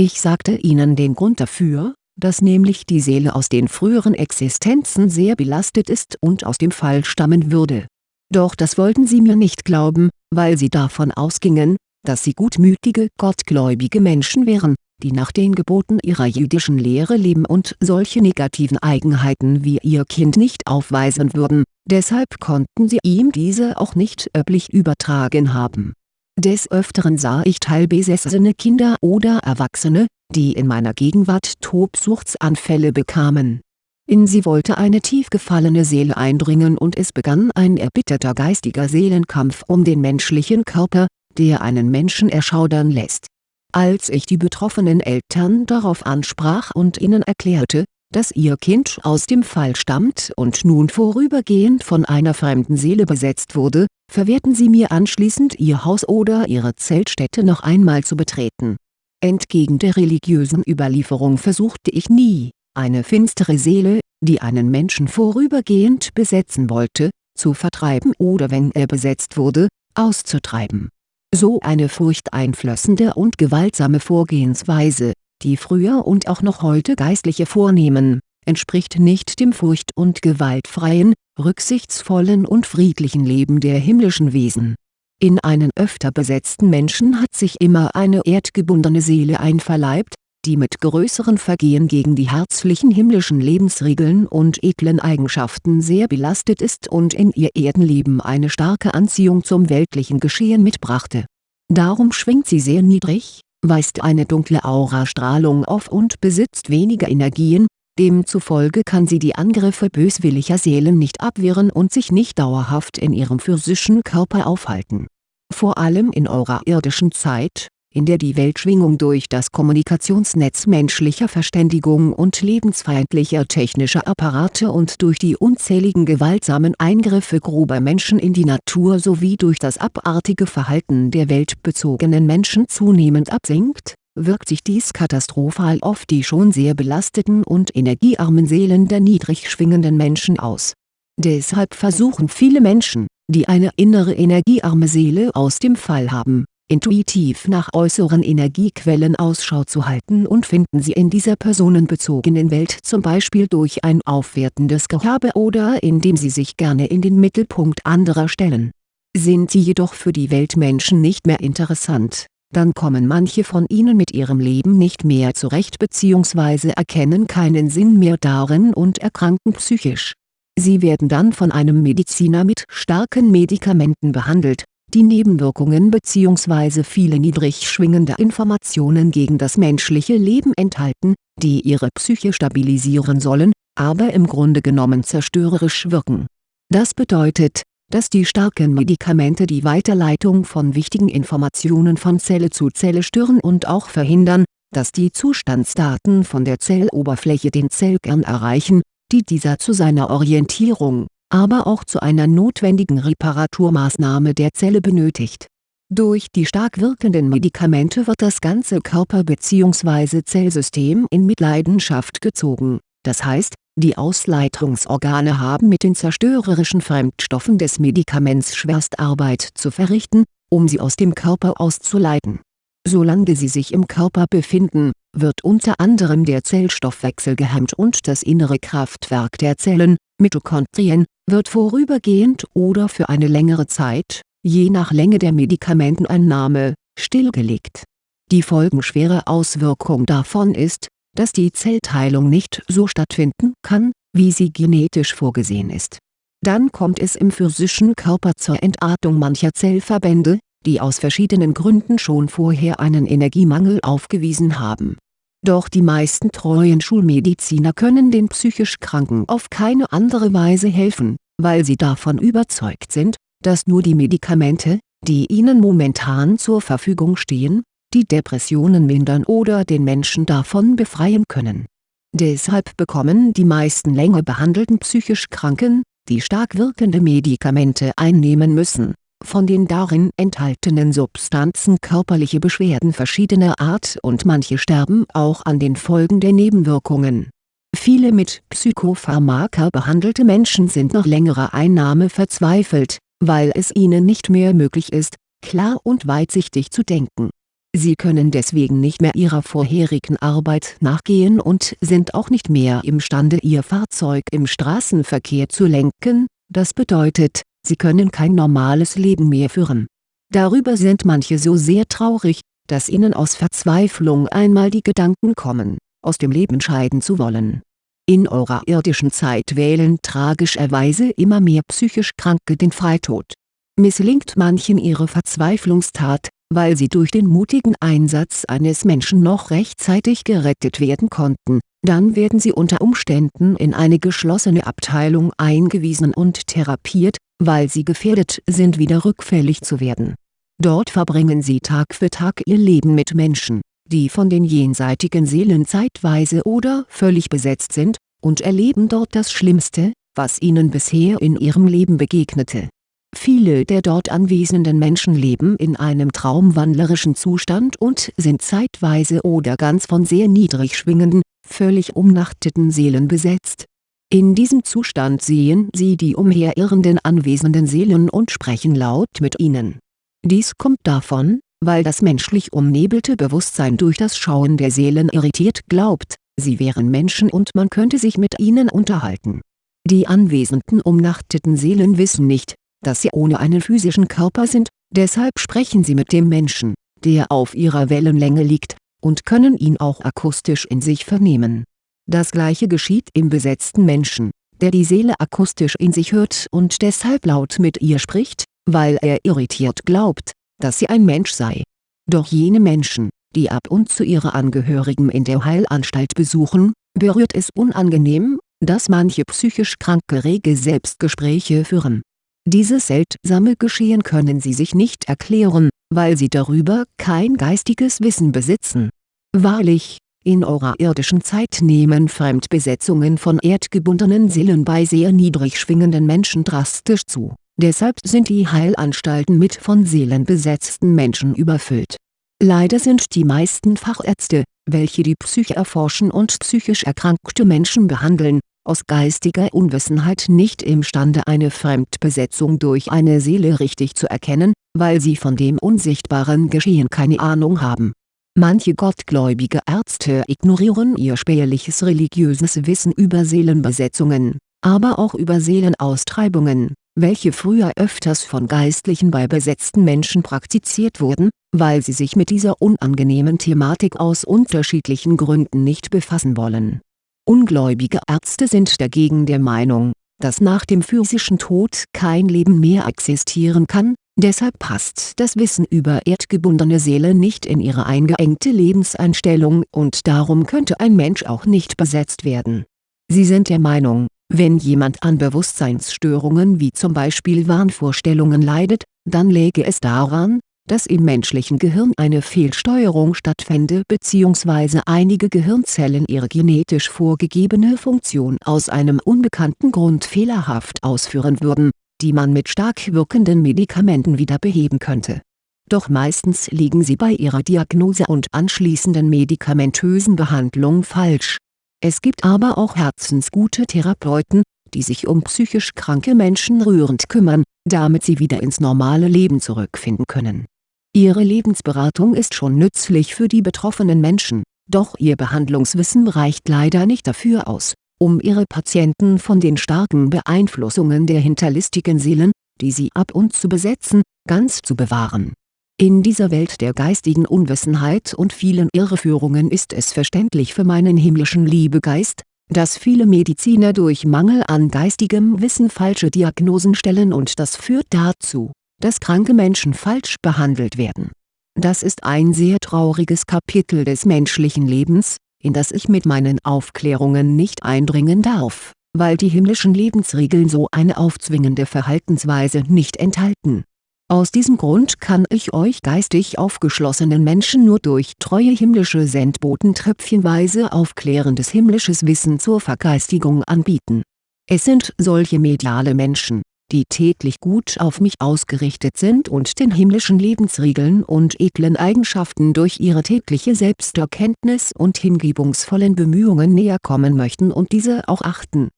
Ich sagte ihnen den Grund dafür, dass nämlich die Seele aus den früheren Existenzen sehr belastet ist und aus dem Fall stammen würde. Doch das wollten sie mir nicht glauben, weil sie davon ausgingen, dass sie gutmütige, gottgläubige Menschen wären die nach den Geboten ihrer jüdischen Lehre leben und solche negativen Eigenheiten wie ihr Kind nicht aufweisen würden, deshalb konnten sie ihm diese auch nicht öffentlich übertragen haben. Des Öfteren sah ich teilbesessene Kinder oder Erwachsene, die in meiner Gegenwart Tobsuchtsanfälle bekamen. In sie wollte eine tief gefallene Seele eindringen und es begann ein erbitterter geistiger Seelenkampf um den menschlichen Körper, der einen Menschen erschaudern lässt als ich die betroffenen Eltern darauf ansprach und ihnen erklärte, dass ihr Kind aus dem Fall stammt und nun vorübergehend von einer fremden Seele besetzt wurde, verwehrten sie mir anschließend ihr Haus oder ihre Zeltstätte noch einmal zu betreten. Entgegen der religiösen Überlieferung versuchte ich nie, eine finstere Seele, die einen Menschen vorübergehend besetzen wollte, zu vertreiben oder wenn er besetzt wurde, auszutreiben so eine furchteinflößende und gewaltsame Vorgehensweise, die früher und auch noch heute Geistliche vornehmen, entspricht nicht dem furcht- und gewaltfreien, rücksichtsvollen und friedlichen Leben der himmlischen Wesen. In einen öfter besetzten Menschen hat sich immer eine erdgebundene Seele einverleibt, die mit größeren Vergehen gegen die herzlichen himmlischen Lebensregeln und edlen Eigenschaften sehr belastet ist und in ihr Erdenleben eine starke Anziehung zum weltlichen Geschehen mitbrachte. Darum schwingt sie sehr niedrig, weist eine dunkle Aurastrahlung auf und besitzt weniger Energien, demzufolge kann sie die Angriffe böswilliger Seelen nicht abwehren und sich nicht dauerhaft in ihrem physischen Körper aufhalten. Vor allem in eurer irdischen Zeit in der die Weltschwingung durch das Kommunikationsnetz menschlicher Verständigung und lebensfeindlicher technischer Apparate und durch die unzähligen gewaltsamen Eingriffe grober Menschen in die Natur sowie durch das abartige Verhalten der weltbezogenen Menschen zunehmend absinkt, wirkt sich dies katastrophal auf die schon sehr belasteten und energiearmen Seelen der niedrig schwingenden Menschen aus. Deshalb versuchen viele Menschen, die eine innere energiearme Seele aus dem Fall haben intuitiv nach äußeren Energiequellen Ausschau zu halten und finden sie in dieser personenbezogenen Welt zum Beispiel durch ein aufwertendes Gehabe oder indem sie sich gerne in den Mittelpunkt anderer stellen. Sind sie jedoch für die Weltmenschen nicht mehr interessant, dann kommen manche von ihnen mit ihrem Leben nicht mehr zurecht bzw. erkennen keinen Sinn mehr darin und erkranken psychisch. Sie werden dann von einem Mediziner mit starken Medikamenten behandelt die Nebenwirkungen bzw. viele niedrig schwingende Informationen gegen das menschliche Leben enthalten, die ihre Psyche stabilisieren sollen, aber im Grunde genommen zerstörerisch wirken. Das bedeutet, dass die starken Medikamente die Weiterleitung von wichtigen Informationen von Zelle zu Zelle stören und auch verhindern, dass die Zustandsdaten von der Zelloberfläche den Zellkern erreichen, die dieser zu seiner Orientierung aber auch zu einer notwendigen Reparaturmaßnahme der Zelle benötigt. Durch die stark wirkenden Medikamente wird das ganze Körper bzw. Zellsystem in Mitleidenschaft gezogen, das heißt, die Ausleitungsorgane haben mit den zerstörerischen Fremdstoffen des Medikaments Schwerstarbeit zu verrichten, um sie aus dem Körper auszuleiten. Solange sie sich im Körper befinden, wird unter anderem der Zellstoffwechsel gehemmt und das innere Kraftwerk der Zellen, Mitochondrien, wird vorübergehend oder für eine längere Zeit, je nach Länge der Medikamenteneinnahme, stillgelegt. Die folgenschwere Auswirkung davon ist, dass die Zellteilung nicht so stattfinden kann, wie sie genetisch vorgesehen ist. Dann kommt es im physischen Körper zur Entartung mancher Zellverbände, die aus verschiedenen Gründen schon vorher einen Energiemangel aufgewiesen haben Doch die meisten treuen Schulmediziner können den psychisch Kranken auf keine andere Weise helfen, weil sie davon überzeugt sind, dass nur die Medikamente, die ihnen momentan zur Verfügung stehen, die Depressionen mindern oder den Menschen davon befreien können. Deshalb bekommen die meisten länger behandelten psychisch Kranken, die stark wirkende Medikamente einnehmen müssen, von den darin enthaltenen Substanzen körperliche Beschwerden verschiedener Art und manche sterben auch an den Folgen der Nebenwirkungen. Viele mit Psychopharmaka behandelte Menschen sind nach längerer Einnahme verzweifelt, weil es ihnen nicht mehr möglich ist, klar und weitsichtig zu denken. Sie können deswegen nicht mehr ihrer vorherigen Arbeit nachgehen und sind auch nicht mehr imstande ihr Fahrzeug im Straßenverkehr zu lenken, das bedeutet, sie können kein normales Leben mehr führen. Darüber sind manche so sehr traurig, dass ihnen aus Verzweiflung einmal die Gedanken kommen, aus dem Leben scheiden zu wollen. In eurer irdischen Zeit wählen tragischerweise immer mehr psychisch Kranke den Freitod. Misslingt manchen ihre Verzweiflungstat, weil sie durch den mutigen Einsatz eines Menschen noch rechtzeitig gerettet werden konnten, dann werden sie unter Umständen in eine geschlossene Abteilung eingewiesen und therapiert, weil sie gefährdet sind wieder rückfällig zu werden. Dort verbringen sie Tag für Tag ihr Leben mit Menschen, die von den jenseitigen Seelen zeitweise oder völlig besetzt sind, und erleben dort das Schlimmste, was ihnen bisher in ihrem Leben begegnete. Viele der dort anwesenden Menschen leben in einem traumwandlerischen Zustand und sind zeitweise oder ganz von sehr niedrig schwingenden, völlig umnachteten Seelen besetzt in diesem Zustand sehen sie die umherirrenden anwesenden Seelen und sprechen laut mit ihnen. Dies kommt davon, weil das menschlich umnebelte Bewusstsein durch das Schauen der Seelen irritiert glaubt, sie wären Menschen und man könnte sich mit ihnen unterhalten. Die anwesenden umnachteten Seelen wissen nicht, dass sie ohne einen physischen Körper sind, deshalb sprechen sie mit dem Menschen, der auf ihrer Wellenlänge liegt, und können ihn auch akustisch in sich vernehmen das gleiche geschieht im besetzten Menschen, der die Seele akustisch in sich hört und deshalb laut mit ihr spricht, weil er irritiert glaubt, dass sie ein Mensch sei. Doch jene Menschen, die ab und zu ihre Angehörigen in der Heilanstalt besuchen, berührt es unangenehm, dass manche psychisch Kranke rege Selbstgespräche führen. Dieses seltsame Geschehen können sie sich nicht erklären, weil sie darüber kein geistiges Wissen besitzen. Wahrlich, in eurer irdischen Zeit nehmen Fremdbesetzungen von erdgebundenen Seelen bei sehr niedrig schwingenden Menschen drastisch zu, deshalb sind die Heilanstalten mit von Seelen besetzten Menschen überfüllt. Leider sind die meisten Fachärzte, welche die Psyche erforschen und psychisch erkrankte Menschen behandeln, aus geistiger Unwissenheit nicht imstande eine Fremdbesetzung durch eine Seele richtig zu erkennen, weil sie von dem unsichtbaren Geschehen keine Ahnung haben Manche gottgläubige Ärzte ignorieren ihr spärliches religiöses Wissen über Seelenbesetzungen, aber auch über Seelenaustreibungen, welche früher öfters von Geistlichen bei besetzten Menschen praktiziert wurden, weil sie sich mit dieser unangenehmen Thematik aus unterschiedlichen Gründen nicht befassen wollen. Ungläubige Ärzte sind dagegen der Meinung, dass nach dem physischen Tod kein Leben mehr existieren kann, Deshalb passt das Wissen über erdgebundene Seele nicht in ihre eingeengte Lebenseinstellung und darum könnte ein Mensch auch nicht besetzt werden. Sie sind der Meinung, wenn jemand an Bewusstseinsstörungen wie zum Beispiel Wahnvorstellungen leidet, dann läge es daran, dass im menschlichen Gehirn eine Fehlsteuerung stattfände bzw. einige Gehirnzellen ihre genetisch vorgegebene Funktion aus einem unbekannten Grund fehlerhaft ausführen würden die man mit stark wirkenden Medikamenten wieder beheben könnte. Doch meistens liegen sie bei ihrer Diagnose und anschließenden medikamentösen Behandlung falsch. Es gibt aber auch herzensgute Therapeuten, die sich um psychisch kranke Menschen rührend kümmern, damit sie wieder ins normale Leben zurückfinden können. Ihre Lebensberatung ist schon nützlich für die betroffenen Menschen, doch ihr Behandlungswissen reicht leider nicht dafür aus um ihre Patienten von den starken Beeinflussungen der hinterlistigen Seelen, die sie ab und zu besetzen, ganz zu bewahren. In dieser Welt der geistigen Unwissenheit und vielen Irreführungen ist es verständlich für meinen himmlischen Liebegeist, dass viele Mediziner durch Mangel an geistigem Wissen falsche Diagnosen stellen und das führt dazu, dass kranke Menschen falsch behandelt werden. Das ist ein sehr trauriges Kapitel des menschlichen Lebens, in das ich mit meinen Aufklärungen nicht eindringen darf, weil die himmlischen Lebensregeln so eine aufzwingende Verhaltensweise nicht enthalten. Aus diesem Grund kann ich euch geistig aufgeschlossenen Menschen nur durch treue himmlische Sendboten tröpfchenweise aufklärendes himmlisches Wissen zur Vergeistigung anbieten. Es sind solche mediale Menschen, die täglich gut auf mich ausgerichtet sind und den himmlischen Lebensregeln und edlen Eigenschaften durch ihre tägliche Selbsterkenntnis und hingebungsvollen Bemühungen näher kommen möchten und diese auch achten